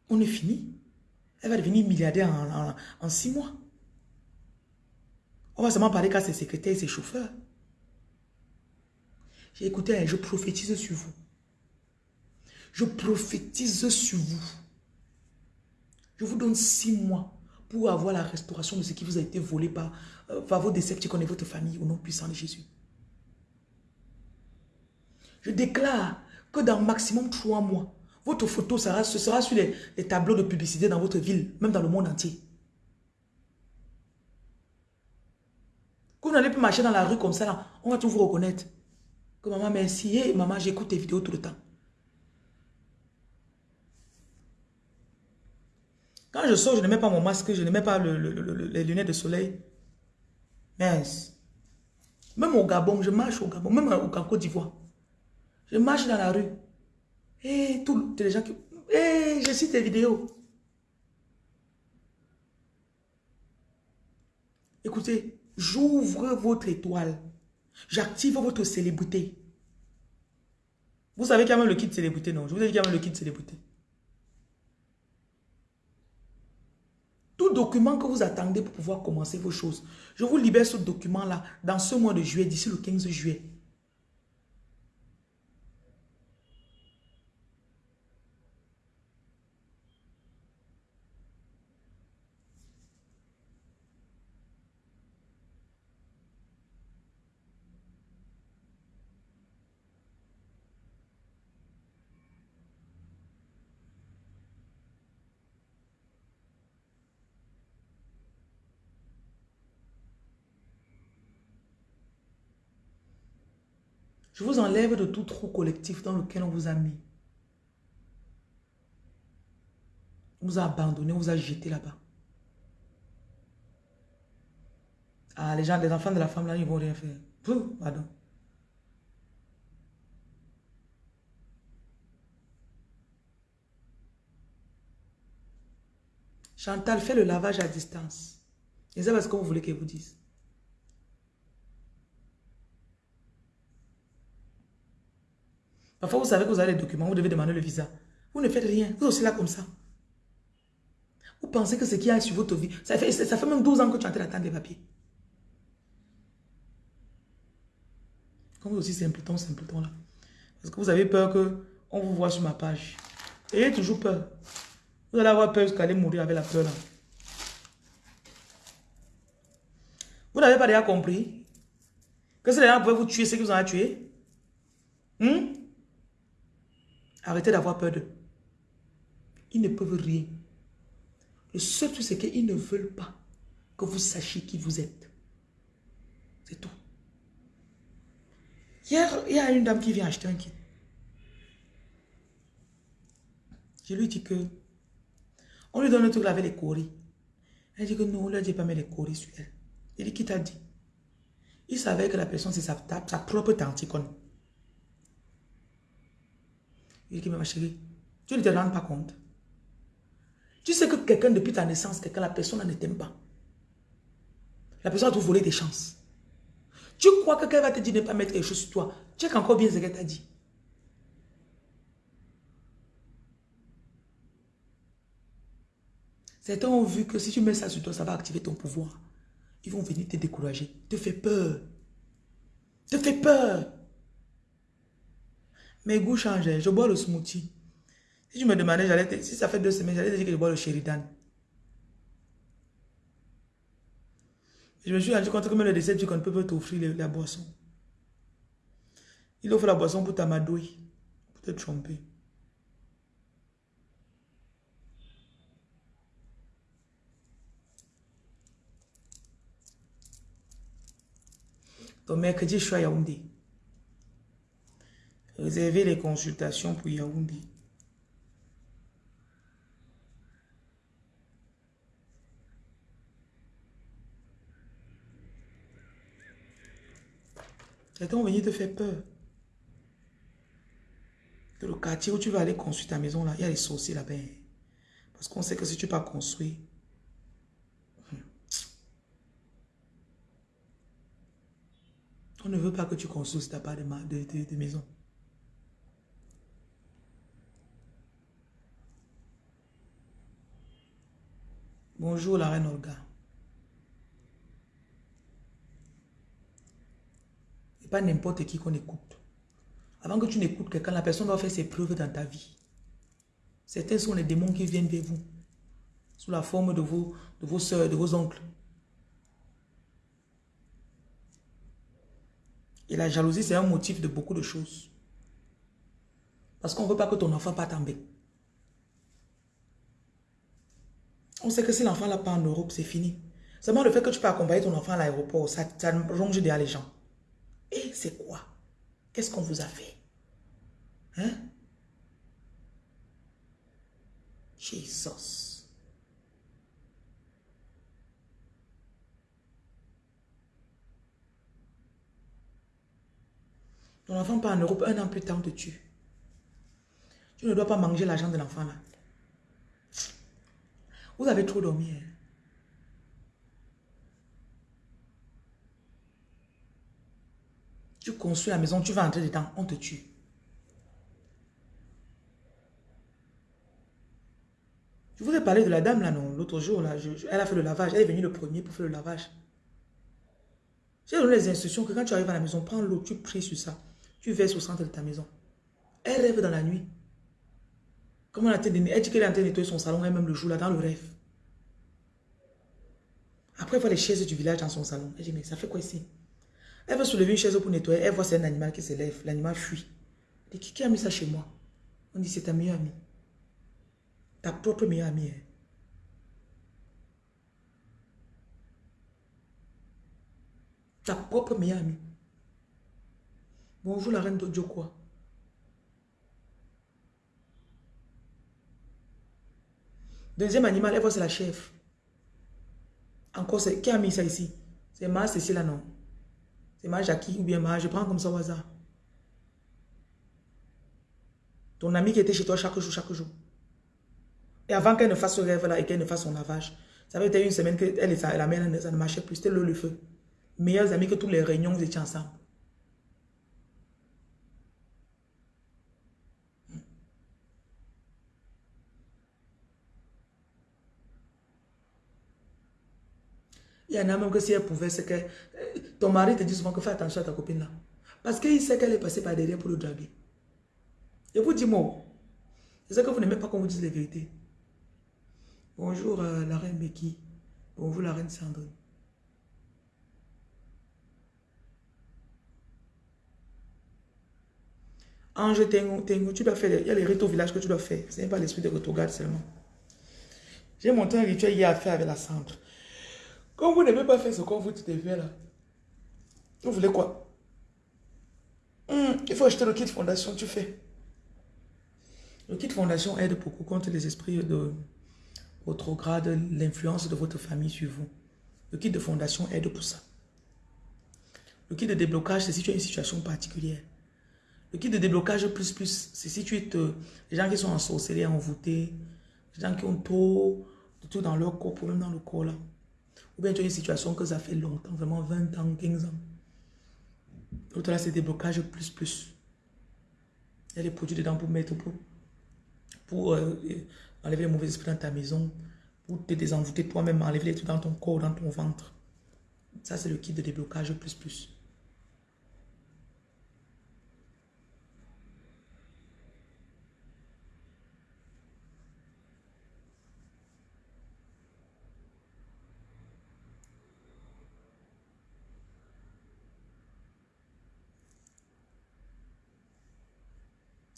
On est fini. Elle va devenir milliardaire en six mois. On va seulement parler qu'à ses secrétaires et ses chauffeurs. J'ai écouté, je prophétise sur vous. Je prophétise sur vous. Je vous donne six mois pour avoir la restauration de ce qui vous a été volé par, euh, par vos décepticons et votre famille au nom puissant de Jésus. Je déclare que dans maximum trois mois, votre photo sera, sur les tableaux de publicité dans votre ville, même dans le monde entier. Vous n'allez plus marcher dans la rue comme ça, on va tout vous reconnaître. Maman, merci. Hey, maman, j'écoute tes vidéos tout le temps. Quand je sors, je ne mets pas mon masque, je ne mets pas les lunettes de soleil. Mince. Même au Gabon, je marche au Gabon, même au Côte d'Ivoire. Je marche dans la rue. Et tous les gens qui... Et je cite tes vidéos. Écoutez, J'ouvre votre étoile. J'active votre célébrité. Vous savez qu'il y a même le kit célébrité, non? Je vous ai dit qu'il y a même le kit célébrité. Tout document que vous attendez pour pouvoir commencer vos choses, je vous libère ce document-là dans ce mois de juillet, d'ici le 15 juillet. Je vous enlève de tout trou collectif dans lequel on vous a mis. On vous a abandonné, on vous a jeté là-bas. Ah, les gens, les enfants de la femme là, ils vont rien faire. pardon. Chantal, fais le lavage à distance. Et ça, ce que vous voulez qu'elle vous dise. Parfois, vous savez que vous avez les documents, vous devez demander le visa. Vous ne faites rien. Vous êtes aussi là comme ça. Vous pensez que ce qui a sur votre vie, ça fait, ça fait même 12 ans que tu es en train d'attendre des papiers. Comme vous aussi simpleton, simpleton là. Parce que vous avez peur qu'on vous voit sur ma page. Ayez toujours peur. Vous allez avoir peur jusqu'à aller mourir avec la peur là. Vous n'avez pas déjà compris que si les gens pouvaient vous tuer, c'est qu'ils vous ont tué. Hmm? Arrêtez d'avoir peur d'eux. Ils ne peuvent rien. Le seul truc, c'est qu'ils ne veulent pas que vous sachiez qui vous êtes. C'est tout. Hier, il y a une dame qui vient acheter un kit. Je lui dis que on lui donne un truc avec les coris. Elle dit que non, on lui pas mettre les coris sur elle. Il dit qui t'a dit Il savait que la personne c'est sa, sa propre tante il dit, mais ma chérie, tu ne te rends pas compte. Tu sais que quelqu'un, depuis ta naissance, quelqu'un, la personne ne t'aime pas. La personne a tout volé des chances. Tu crois que quelqu'un va te dire de ne pas mettre quelque chose sur toi. Sais encore bien ce qu'elle t'a dit. Certains ont vu que si tu mets ça sur toi, ça va activer ton pouvoir. Ils vont venir te décourager, te faire peur. Te fait peur. Mes goûts changent. Je bois le smoothie. Si tu me demandais, si ça fait deux semaines, j'allais te dire que je bois le Sheridan. Je me suis rendu compte que même le décès qu'on ne peut pas t'offrir la boisson. Il offre la boisson pour t'amadouer, pour te tromper. Donc mercredi, je suis à Yaoundé. Réservez les consultations pour Yaoundé. Certains vont venir te faire peur. Le quartier où tu vas aller construire ta maison, là, il y a les sorciers là-bas. Parce qu'on sait que si tu pas construire, hmm. on ne veut pas que tu construises de, de, de maison. Bonjour la reine Olga. Et pas n'importe qui qu'on écoute. Avant que tu n'écoutes quelqu'un, la personne doit faire ses preuves dans ta vie. Certains sont les démons qui viennent vers vous. Sous la forme de vos, de vos soeurs, de vos oncles. Et la jalousie, c'est un motif de beaucoup de choses. Parce qu'on ne veut pas que ton enfant parte en. On sait que si l'enfant n'a pas en Europe, c'est fini. Seulement le fait que tu peux accompagner ton enfant à l'aéroport, ça, ça ronge derrière les gens. Et c'est quoi? Qu'est-ce qu'on vous a fait? Hein? Jesus. Ton enfant part en Europe, un an plus tard, on te. Tu ne dois pas manger l'argent de l'enfant là. Vous avez trop dormi. Hein. Tu construis la maison, tu vas entrer dedans, on te tue. Je vous ai parlé de la dame là, non L'autre jour, là, elle a fait le lavage. Elle est venue le premier pour faire le lavage. J'ai donné les instructions que quand tu arrives à la maison, prends l'eau, tu pries sur ça. Tu verses au centre de ta maison. Elle rêve dans la nuit. Comment elle, elle dit qu'elle est en train de nettoyer son salon, elle-même le jour là, dans le rêve? Après, elle voit les chaises du village dans son salon. Elle dit, mais ça fait quoi ici? Elle veut soulever une chaise pour nettoyer. Elle voit c'est un animal qui se lève. L'animal fuit. Elle dit, qui a mis ça chez moi? On dit, c'est ta meilleure amie. Ta propre meilleure amie. Hein. Ta propre meilleure amie. Bonjour la reine de quoi? Deuxième animal, elle voit c'est la chef. Encore, qui a mis ça ici? C'est ma Cécile, non? C'est ma Jackie ou bien ma, je prends comme ça au hasard. Ton ami qui était chez toi chaque jour, chaque jour. Et avant qu'elle ne fasse ce rêve-là et qu'elle ne fasse son lavage, ça avait été une semaine qu'elle et sa, la mère, ça ne marchait plus. C'était le, le feu. Meilleurs amis que tous les réunions, vous étiez ensemble. Il y en a même que si elle pouvait, c'est que euh, ton mari te dit souvent que fais attention à ta copine là. Parce qu'il sait qu'elle est passée par derrière pour le draguer. Et vous dis moi, c'est que vous n'aimez pas qu'on vous dise les vérités. Bonjour euh, la reine Becky. Bonjour la reine Sandrine. Ange Tengo, tu dois faire, il y a les rites au village que tu dois faire. Ce n'est pas l'esprit de retourgade seulement. J'ai monté un rituel hier à faire avec la cendre. Quand vous n'avez pas fait ce qu'on vous dit faire là, vous voulez quoi? Hmm, Il faut acheter le kit fondation, tu fais. Le kit fondation aide beaucoup contre les esprits de votre grade, l'influence de votre famille sur vous. Le kit de fondation aide pour ça. Le kit de déblocage, c'est si tu as une situation particulière. Le kit de déblocage plus plus, c'est si tu es te, les gens qui sont en sorcellerie, envoûtés, les gens qui ont trop tout dans leur corps, problème dans le corps là. Ou bien tu as une situation que ça fait longtemps, vraiment 20 ans, 15 ans. L'autre là, c'est déblocage plus plus. Il y a les produits dedans pour mettre, pour, pour euh, enlever les mauvais esprits dans ta maison, pour te désenvoûter toi-même, enlever les trucs dans ton corps, dans ton ventre. Ça, c'est le kit de déblocage plus plus.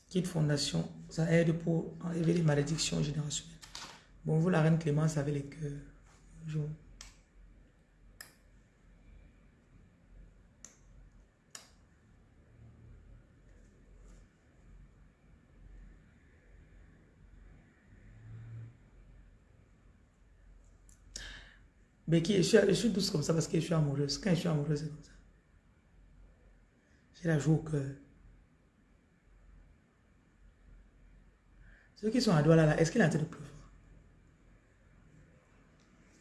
Kit Fondation, ça aide pour enlever les malédictions générationnelles. Bonjour la reine Clémence avec les cœurs. Bonjour. Becky, je suis, je suis douce comme ça parce que je suis amoureuse. Quand je suis amoureuse, c'est comme ça. J'ai la joue au cœur. Ceux qui sont à Douala, là, est-ce qu'il est en train de pleuvoir?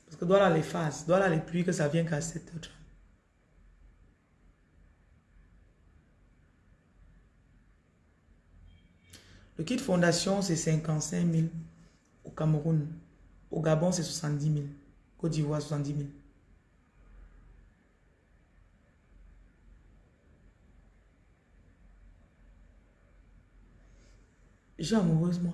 Parce que Douala les phases, Douala les pluies, que ça vient qu'à 7 h Le kit fondation, c'est 55 000 au Cameroun. Au Gabon, c'est 70 000. Côte d'Ivoire, 70 000. J'ai amoureuse, moi.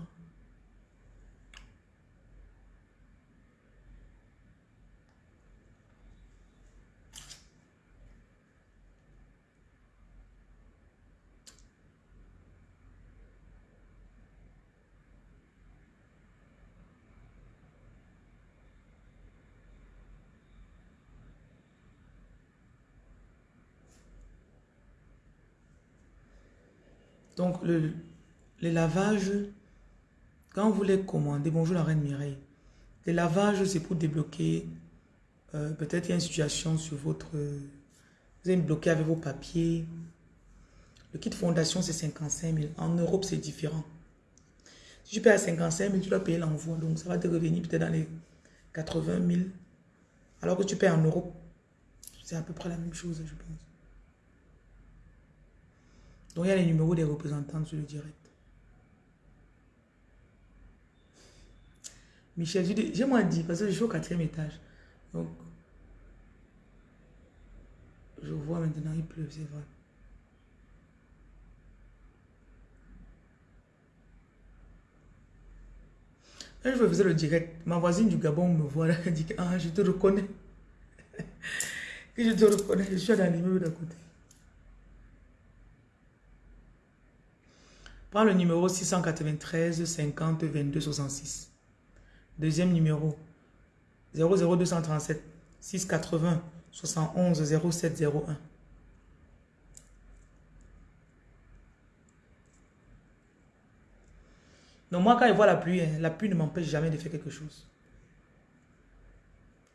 Donc, le, les lavages, quand vous les commandez, bonjour la reine Mireille, les lavages, c'est pour débloquer, euh, peut-être il y a une situation sur votre... vous êtes bloqué avec vos papiers. Le kit fondation, c'est 55 000. En Europe, c'est différent. Si tu payes à 55 000, tu dois payer l'envoi. Donc, ça va te revenir peut-être dans les 80 000. Alors que tu payes en Europe, c'est à peu près la même chose, je pense. Donc, il y a les numéros des représentants sur le direct. Michel, j'ai moins dit parce que je suis au quatrième étage. Donc, je vois maintenant, il pleut, c'est vrai. Jour, je faisais le direct. Ma voisine du Gabon me voit là, elle dit Ah, je te reconnais. *laughs* que je te reconnais, je suis dans l'immeuble d'à côté. Prends le numéro 693 50 22 66. Deuxième numéro 00237 680 71 0701. Donc moi, quand je vois la pluie, hein, la pluie ne m'empêche jamais de faire quelque chose.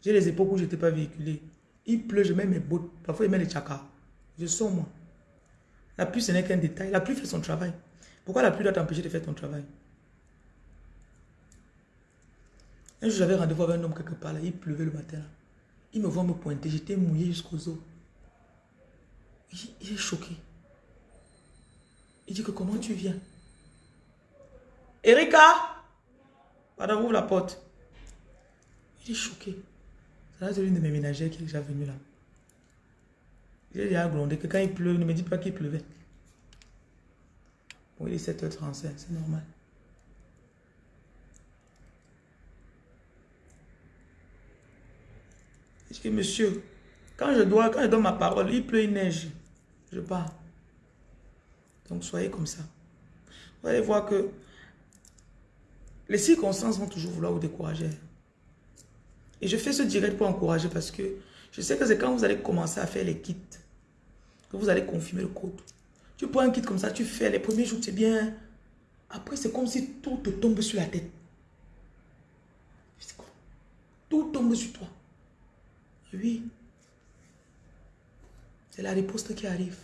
J'ai les épaules où je n'étais pas véhiculé. Il pleut, je mets mes bottes. Parfois, il met les chakras. Je sors, moi. La pluie, ce n'est qu'un détail. La pluie fait son travail. Pourquoi la pluie doit t'empêcher de faire ton travail? Un jour, j'avais rendez-vous avec un homme quelque part, là. il pleuvait le matin. Il me voit me pointer, j'étais mouillé jusqu'aux os. Il, est choqué. Il dit que comment tu viens? Erika Pardon, ouvre la porte. Il est choqué. C'est l'une de mes ménagères qui est déjà venue là. J'ai déjà grondé que quand il pleut, ne me dit pas qu'il pleuvait. Est 7h35, c'est normal. Je dis, monsieur, quand je dois, quand je donne ma parole, il pleut, il neige. Je pars. Donc soyez comme ça. Vous allez voir que les circonstances vont toujours vouloir vous décourager. Et je fais ce direct pour encourager parce que je sais que c'est quand vous allez commencer à faire les kits que vous allez confirmer le code. Tu prends un kit comme ça, tu fais les premiers jours, c'est bien. Après, c'est comme si tout te tombe sur la tête. Tout tombe sur toi. Oui. C'est la riposte qui arrive.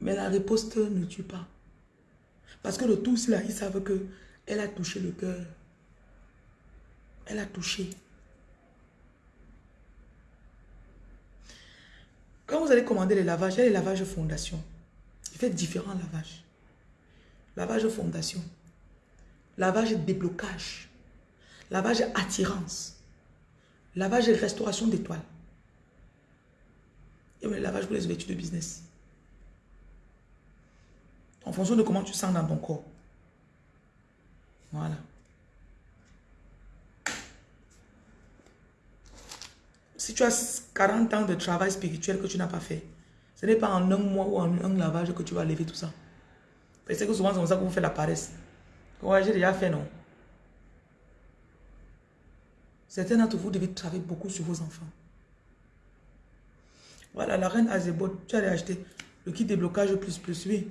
Mais la riposte ne tue pas. Parce que le tous là, ils savent que elle a touché le cœur. Elle a touché. Quand vous allez commander les lavages, il y a les lavages fondation. Il fait différents lavages. Lavage fondation. Lavage déblocage. Lavage attirance. Lavage restauration d'étoiles. Et le lavage pour les ouvertures de business. En fonction de comment tu sens dans ton corps. Voilà. Si tu as 40 ans de travail spirituel que tu n'as pas fait, ce n'est pas en un mois ou en un lavage que tu vas lever tout ça. Parce que souvent, c'est comme ça que vous faites la paresse. Ouais, j'ai déjà fait, non? Certains d'entre vous devez travailler beaucoup sur vos enfants. Voilà, la reine Azebot, tu allais acheter le kit déblocage plus plus, oui.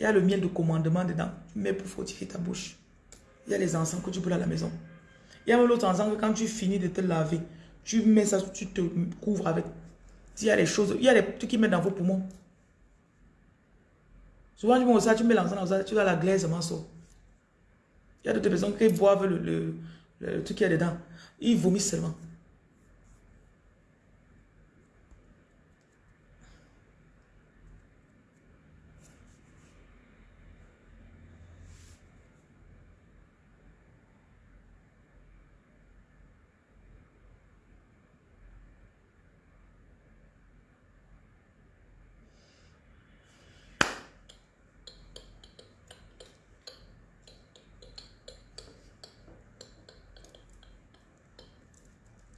Il y a le miel de commandement dedans. Mets pour fortifier ta bouche. Il y a les encens que tu peux à la maison. Il y a même l'autre ensemble quand tu finis de te laver, tu mets ça, tu te couvres avec. Il y a les choses, il y a les trucs qui mettent dans vos poumons. Souvent, tu mets ça, tu mets l'encens dans ça, tu as la glaise, sort. Il y a d'autres personnes qui boivent le, le, le truc qu'il y a dedans. Ils vomissent seulement.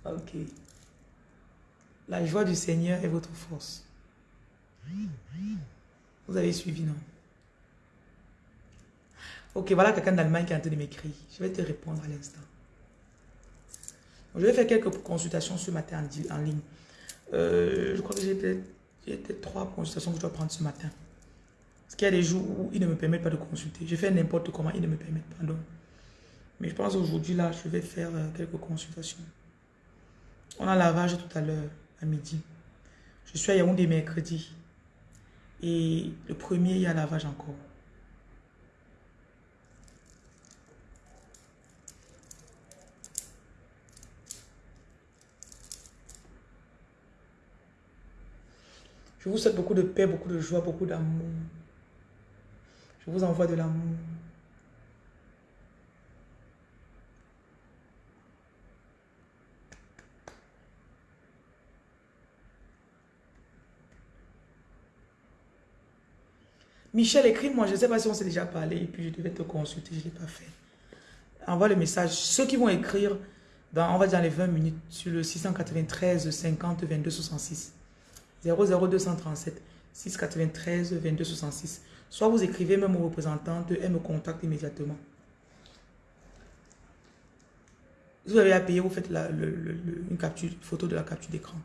Ok. La joie du Seigneur est votre force. Vous avez suivi, non? Ok, voilà quelqu'un d'Allemagne qui est en train de m'écrire. Je vais te répondre à l'instant. Je vais faire quelques consultations ce matin en, ligne. Euh, je crois que j'ai peut-être trois consultations que je dois prendre ce matin. Parce qu'il y a des jours où ils ne me permettent pas de consulter. Je fais n'importe comment, ils ne me permettent pas. Donc. Mais je pense aujourd'hui, là, je vais faire euh, quelques consultations. On a lavage tout à l'heure, midi. Je suis à Yaoundé mercredi. Et le premier, il y a lavage encore. Je vous souhaite beaucoup de paix, beaucoup de joie, beaucoup d'amour. Je vous envoie de l'amour. Michel, écris-moi. Je ne sais pas si on s'est déjà parlé et puis je devais te consulter. Je ne l'ai pas fait. Envoie le message. Ceux qui vont écrire, dans, on va dire les 20 minutes, sur le 693 50 22 66. 00237 693 22 66. Soit vous écrivez même aux représentantes, elles me contactent immédiatement. Si vous avez à payer, vous faites la, une, capture, photo de la capture d'écran.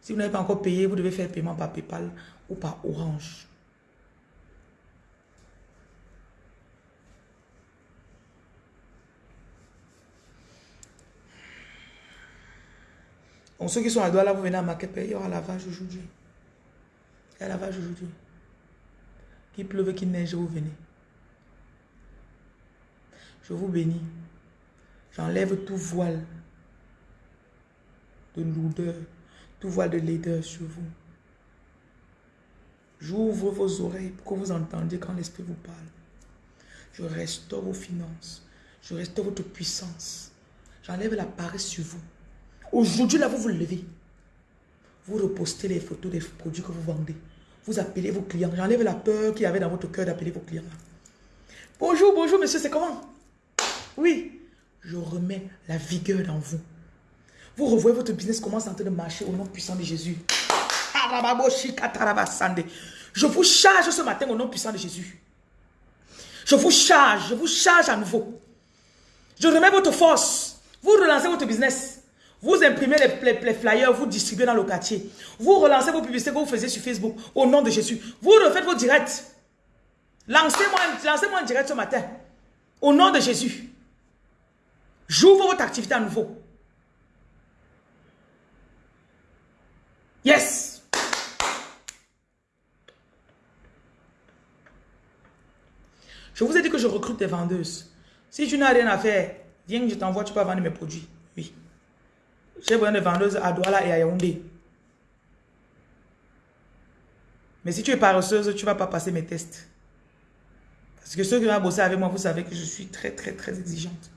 Si vous n'avez pas encore payé, vous devez faire paiement par Paypal ou par Orange. Donc ceux qui sont à Douala, vous venez à Makepe, il y aura lavage aujourd'hui. Il y a lavage aujourd'hui. Qu'il pleuve, qu'il neige, vous venez. Je vous bénis. J'enlève tout voile de lourdeur, tout voile de laideur sur vous. J'ouvre vos oreilles pour que vous entendiez quand l'Esprit vous parle. Je restaure vos finances. Je restaure votre puissance. J'enlève la paresse sur vous. Aujourd'hui, là, vous vous levez. Vous repostez les photos des produits que vous vendez. Vous appelez vos clients. J'enlève la peur qu'il y avait dans votre cœur d'appeler vos clients. Bonjour, bonjour, monsieur, c'est comment? Oui. Je remets la vigueur dans vous. Vous revoyez votre business commence en train de marcher au nom puissant de Jésus. Je vous charge ce matin au nom puissant de Jésus. Je vous charge, je vous charge à nouveau. Je remets votre force. Vous relancez votre business. Vous imprimez les, flyers, vous distribuez dans le quartier. Vous relancez vos publicités que vous faisiez sur Facebook au nom de Jésus. Vous refaites vos directs. Lancez-moi lancez un direct ce matin. Au nom de Jésus. J'ouvre votre activité à nouveau. Yes. Je vous ai dit que je recrute des vendeuses. Si tu n'as rien à faire, viens que je t'envoie, tu peux vendre mes produits. J'ai besoin de vendeuses à Douala et à Yaoundé. Mais si tu es paresseuse, tu ne vas pas passer mes tests. Parce que ceux qui vont bosser avec moi, vous savez que je suis très, très, très exigeante.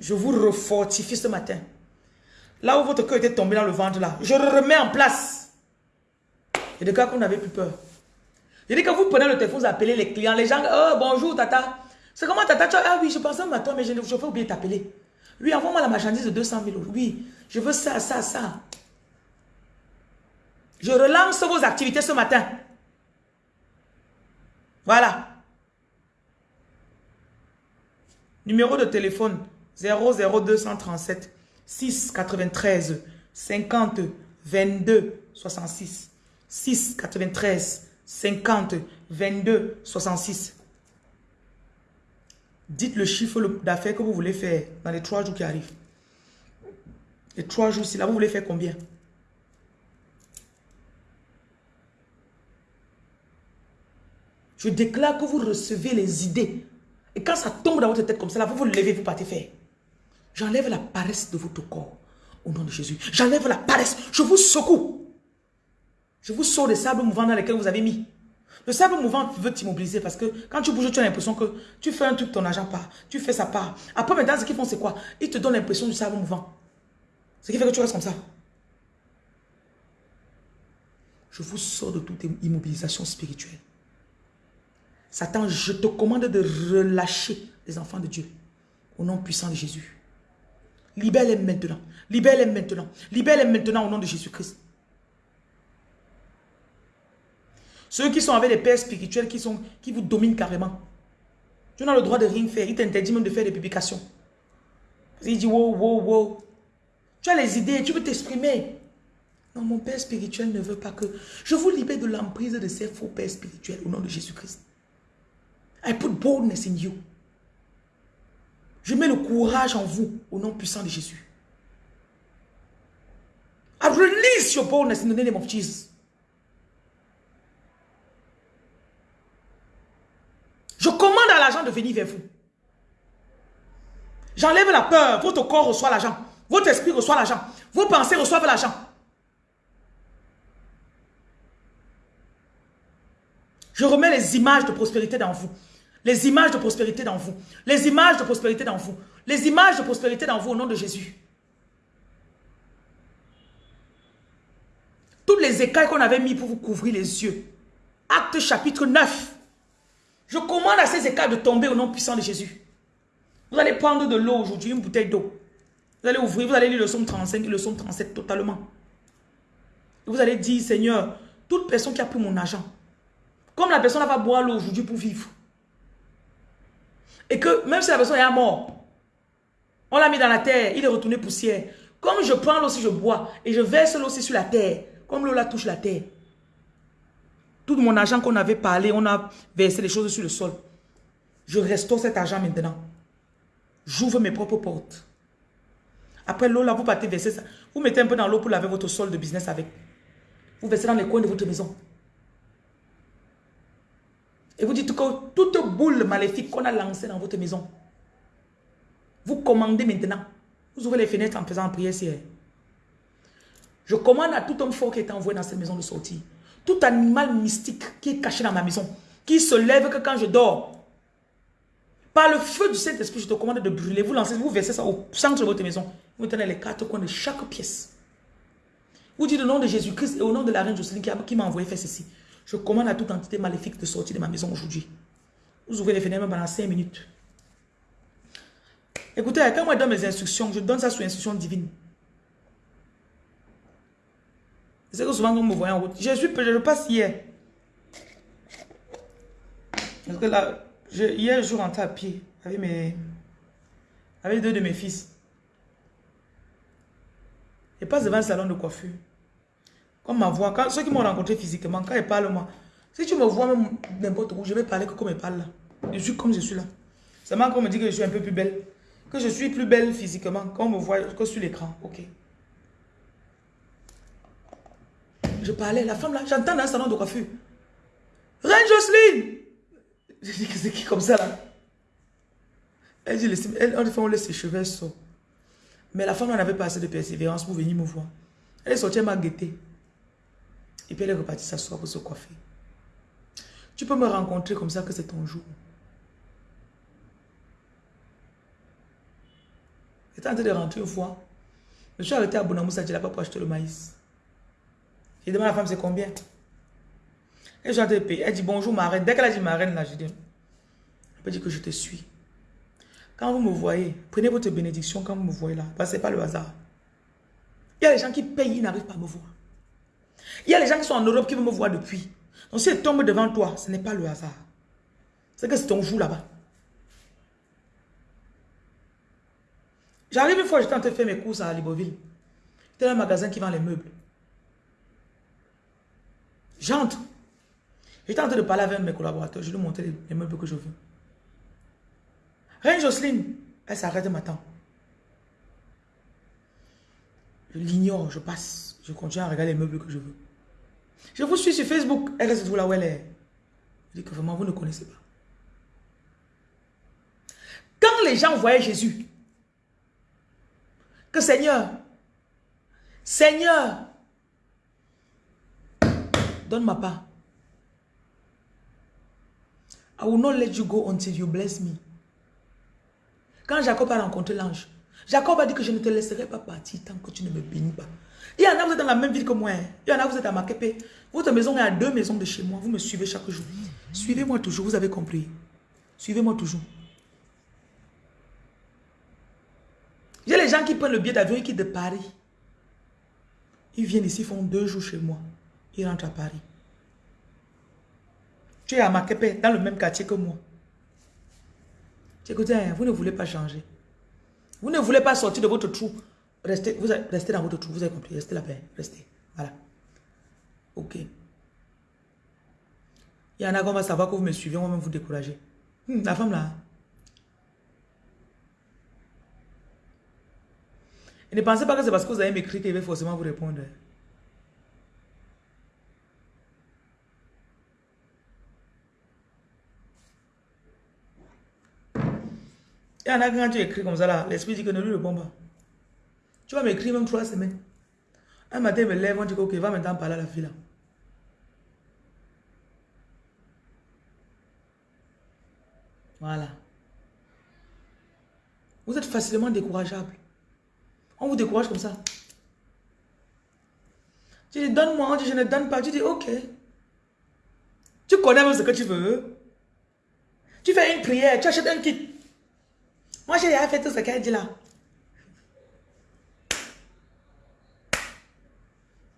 Je vous refortifie ce matin. Là où votre cœur était tombé dans le ventre, là, je remets en place. Et des cas vous n'avez plus peur. Je dis que vous prenez le téléphone, vous appelez les clients, les gens, oh bonjour tata. C'est comment tata, ah oui, je pensais à toi, mais je, je vais oublier t'appeler. Oui, envoie-moi la marchandise de 200 000 euros. Oui, je veux ça, ça, ça. Je relance vos activités ce matin. Voilà. Numéro de téléphone 00237 6 93 50 22 66 6 93 50 22 66 Dites le chiffre d'affaires que vous voulez faire dans les trois jours qui arrivent. Les trois jours, si là, vous voulez faire combien? Je déclare que vous recevez les idées. Et quand ça tombe dans votre tête comme ça, là, vous vous levez, vous partez faire. J'enlève la paresse de votre corps. Au nom de Jésus. J'enlève la paresse. Je vous secoue. Je vous sors des sables mouvants dans lesquels vous avez mis. Le sable mouvant veut t'immobiliser parce que quand tu bouges, tu as l'impression que tu fais un truc, ton argent part. Tu fais sa part. Après, maintenant, ce qu'ils font, c'est quoi? Ils te donnent l'impression du sable mouvant. Ce qui fait que tu restes comme ça. Je vous sors de toute immobilisation spirituelle. Satan, je te commande de relâcher les enfants de Dieu. Au nom puissant de Jésus. Libère-les maintenant. Libère-les maintenant. Libère-les maintenant au nom de Jésus-Christ. Ceux qui sont avec des pères spirituels qui, sont, qui vous dominent carrément. Tu n'as le droit de rien faire. Il t'interdit même de faire des publications. Il dit, wow, wow, wow. Tu as les idées, tu veux t'exprimer. Non, mon père spirituel ne veut pas que... Je vous libère de l'emprise de ces faux pères spirituels au nom de Jésus-Christ. I put boldness in you. Je mets le courage en vous au nom puissant de Jésus. I release your boldness in the name of Jesus. Je commande à l'argent de venir vers vous. J'enlève la peur. Votre corps reçoit l'argent. Votre esprit reçoit l'argent. Vos pensées reçoivent l'argent. Je remets les images de prospérité dans vous. Les images de prospérité dans vous. Les images de prospérité dans vous. Les images de prospérité dans vous au nom de Jésus. Toutes les écailles qu'on avait mis pour vous couvrir les yeux. Acte chapitre 9. Je commande à ces écailles de tomber au nom puissant de Jésus. Vous allez prendre de l'eau aujourd'hui, une bouteille d'eau. Vous allez ouvrir, vous allez lire le psaume 35 et le psaume 37 totalement. Et vous allez dire, Seigneur, toute personne qui a pris mon argent, comme la personne va boire l'eau aujourd'hui pour vivre, et que même si la personne est mort, on l'a mis dans la terre, il est retourné poussière. Comme je prends l'eau si je bois, et je verse l'eau aussi sur la terre, comme l'eau la touche la terre. Tout mon argent qu'on avait parlé, on a versé les choses sur le sol. Je restaure cet argent maintenant. J'ouvre mes propres portes. Après l'eau, là, vous partez verser ça. Vous mettez un peu dans l'eau pour laver votre sol de business avec. Vous versez dans les coins de votre maison. Et vous dites que toute boule maléfique qu'on a lancée dans votre maison, vous commandez maintenant. Vous ouvrez les fenêtres en faisant prière prière. Je commande à tout homme fort qui est envoyé dans cette maison de sortir. Tout animal mystique qui est caché dans ma maison, qui se lève que quand je dors, par le feu du Saint-Esprit, je te commande de brûler. Vous lancez, vous versez ça au centre de votre maison. Vous tenez les quatre coins de chaque pièce. Vous dites le nom de Jésus-Christ et au nom de la reine Jocelyne qui m'a envoyé faire ceci. Je commande à toute entité maléfique de sortir de ma maison aujourd'hui. Vous ouvrez les fenêtres pendant 5 minutes. Écoutez, quand moi je donne mes instructions, je donne ça sous instruction divine. C'est que souvent, vous me voyez en route, je, suis, je passe hier. Parce que là, hier, je rentre à pied avec, mes, avec deux de mes fils. Je passe devant le salon de coiffure. Comme ma voix, ceux qui m'ont rencontré physiquement, quand ils parlent moi, si tu me vois même n'importe où, je vais parler comme ils parlent là. Je suis comme je suis là. Seulement qu'on me dit que je suis un peu plus belle. Que je suis plus belle physiquement, quand on me voit que sur l'écran. Ok. Je parlais, la femme là, j'entends dans un salon de coiffure. Reine Jocelyne Je dis que c'est qui comme ça là? Elle dit, elle, on laisse ses cheveux sortir. Mais la femme n'avait pas assez de persévérance pour venir me voir. Elle est sortie, elle m'a guetté. Et puis elle est repartie s'asseoir pour se coiffer. Tu peux me rencontrer comme ça que c'est ton jour. J'étais en train de rentrer une fois. Je suis arrêté à Bonamoussa, je n'ai pas pour acheter le maïs. J'ai demandé à la femme c'est combien? Et j'ai de payer. Elle dit bonjour ma reine. Dès qu'elle a dit ma reine, là, je dis, elle peut dire que je te suis. Quand vous me voyez, prenez votre bénédiction quand vous me voyez là. Parce que ce n'est pas le hasard. Il y a des gens qui payent, ils n'arrivent pas à me voir. Il y a des gens qui sont en Europe qui veulent me voir depuis. Donc si elle tombe devant toi, ce n'est pas le hasard. C'est que c'est ton jour là-bas. J'arrive une fois, j'étais en train de faire mes courses à Libreville. C'était un magasin qui vend les meubles. J'entre. J'étais en train de parler avec mes collaborateurs. Je lui montrer les meubles que je veux. Reine Jocelyne, elle s'arrête m'attend. Je l'ignore, je passe. Je continue à regarder les meubles que je veux. Je vous suis sur Facebook. Elle reste toujours là où elle est. Je dis que vraiment, vous ne connaissez pas. Quand les gens voyaient Jésus, que Seigneur, Seigneur, donne ma part. I will not let you go until you bless me. Quand Jacob a rencontré l'ange, Jacob a dit que je ne te laisserai pas partir tant que tu ne me bénis pas. Il y en a, vous êtes dans la même ville que moi. Hein. Il y en a, vous êtes à Makepe. Votre maison est à deux maisons de chez moi. Vous me suivez chaque jour. Suivez-moi toujours, vous avez compris. Suivez-moi toujours. J'ai les gens qui prennent le billet d'avion et qui de Paris. Ils viennent ici, font deux jours chez moi. Ils rentrent à Paris. Tu es à Makepe, dans le même quartier que moi. Écoutez, hein, vous ne voulez pas changer. Vous ne voulez pas sortir de votre trou. Restez, vous restez dans votre trou, vous avez compris. Restez là-bas, restez. Voilà. Ok. Il y en a qui vont savoir que vous me suivez, on va même vous décourager. Hmm, la femme là. Et ne pensez pas que c'est parce que vous avez m'écrit qu'il va forcément vous répondre. Et en a quand tu écris comme ça là, l'esprit dit que ne lui réponds pas. Tu vas m'écrire même trois semaines. Un matin, il me lève, on dit ok, va maintenant parler à la fille là. Voilà. Vous êtes facilement décourageable. On vous décourage comme ça. Tu dis, donne-moi, on dit, je ne donne pas. Tu dis, ok. Tu connais même ce que tu veux. Tu fais une prière, tu achètes un kit. Moi, j'ai déjà fait tout ce qu'elle dit là.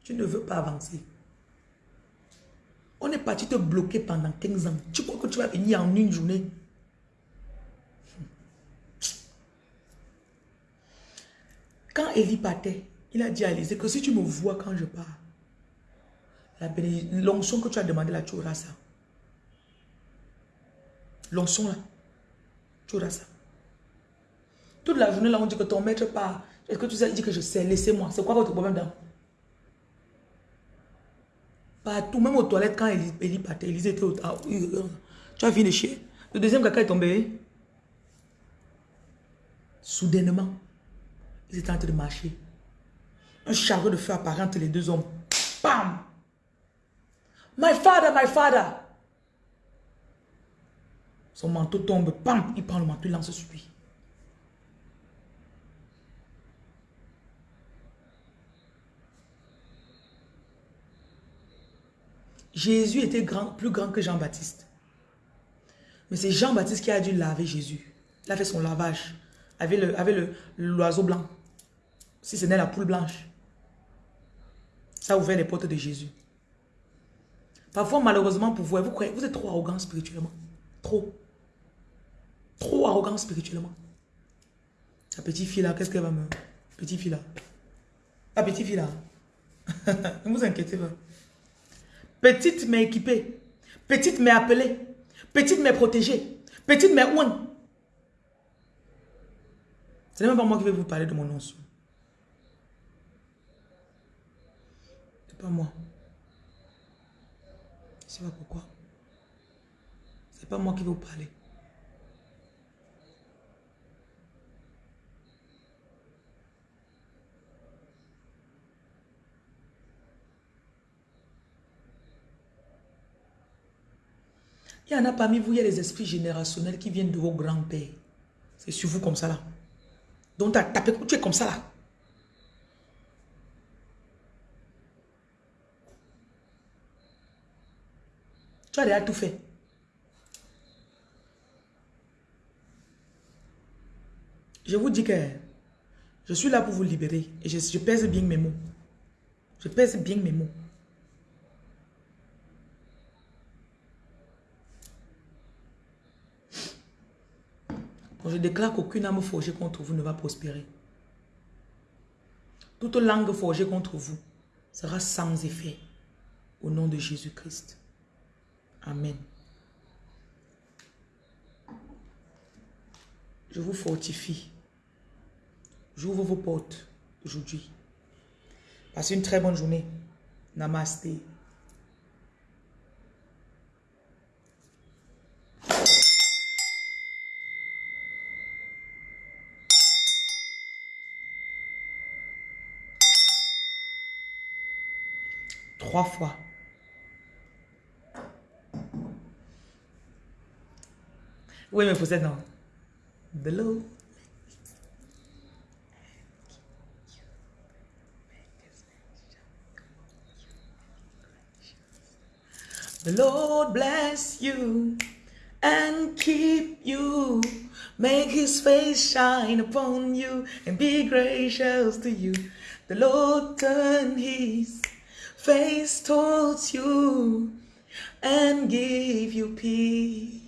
Tu ne veux pas avancer. On est parti te bloquer pendant 15 ans. Tu crois que tu vas venir en une journée? Quand Élie partait, il a dit à Élisée que si tu me vois quand je pars, l'onction que tu as demandé là, tu auras ça. L'onction là, tu auras ça. Toute la journée là, on dit que ton maître part. Est-ce que tu sais, il dit que je sais, laissez-moi. C'est quoi votre problème là Partout, même aux toilettes, quand Élie, partait, était au... Ah, tu as fini de chier. Le deuxième caca est tombé. Soudainement, ils étaient en train de marcher. Un chariot de feu apparaît entre les deux hommes. Bam! My father, my father! Son manteau tombe, bam! Il prend le manteau, il lance sur lui. Jésus était plus grand que Jean-Baptiste. Mais c'est Jean-Baptiste qui a dû laver Jésus. Il a fait son lavage avec l'oiseau le, blanc si ce n'est la poule blanche. Ça a ouvert les portes de Jésus. Parfois, malheureusement pour vous, vous êtes trop arrogant spirituellement. Trop. Trop arrogant spirituellement. La petite fille là, qu'est-ce qu'elle va me... Petite fille là. La petite fille là. *laughs* ne vous inquiétez pas. Petite mais équipée. Petite mais appelée. Petite mais protégée. Petite mais ouin. Ce n'est même pas moi qui vais vous parler de mon nom. pas moi. Je sais pas pourquoi. C'est pas moi qui vais vous parler. Il y en a parmi vous, il y a des esprits générationnels qui viennent de vos grands-pères. C'est sur vous comme ça là. Donc tu as tapé, tu es comme ça là. Tu as déjà tout fait. Je vous dis que je suis là pour vous libérer. Et je, pèse bien mes mots. Je pèse bien mes mots. Je déclare qu'aucune âme forgée contre vous ne va prospérer. Toute langue forgée contre vous sera sans effet. Au nom de Jésus-Christ. Amen. Je vous fortifie. J'ouvre vos portes aujourd'hui. Passez une très bonne journée. Namasté. Trois fois. Oui, mais vous êtes non. Lord. The Lord bless you and keep you. Make his face shine upon you and be gracious to you. The Lord turn his face towards you and give you peace.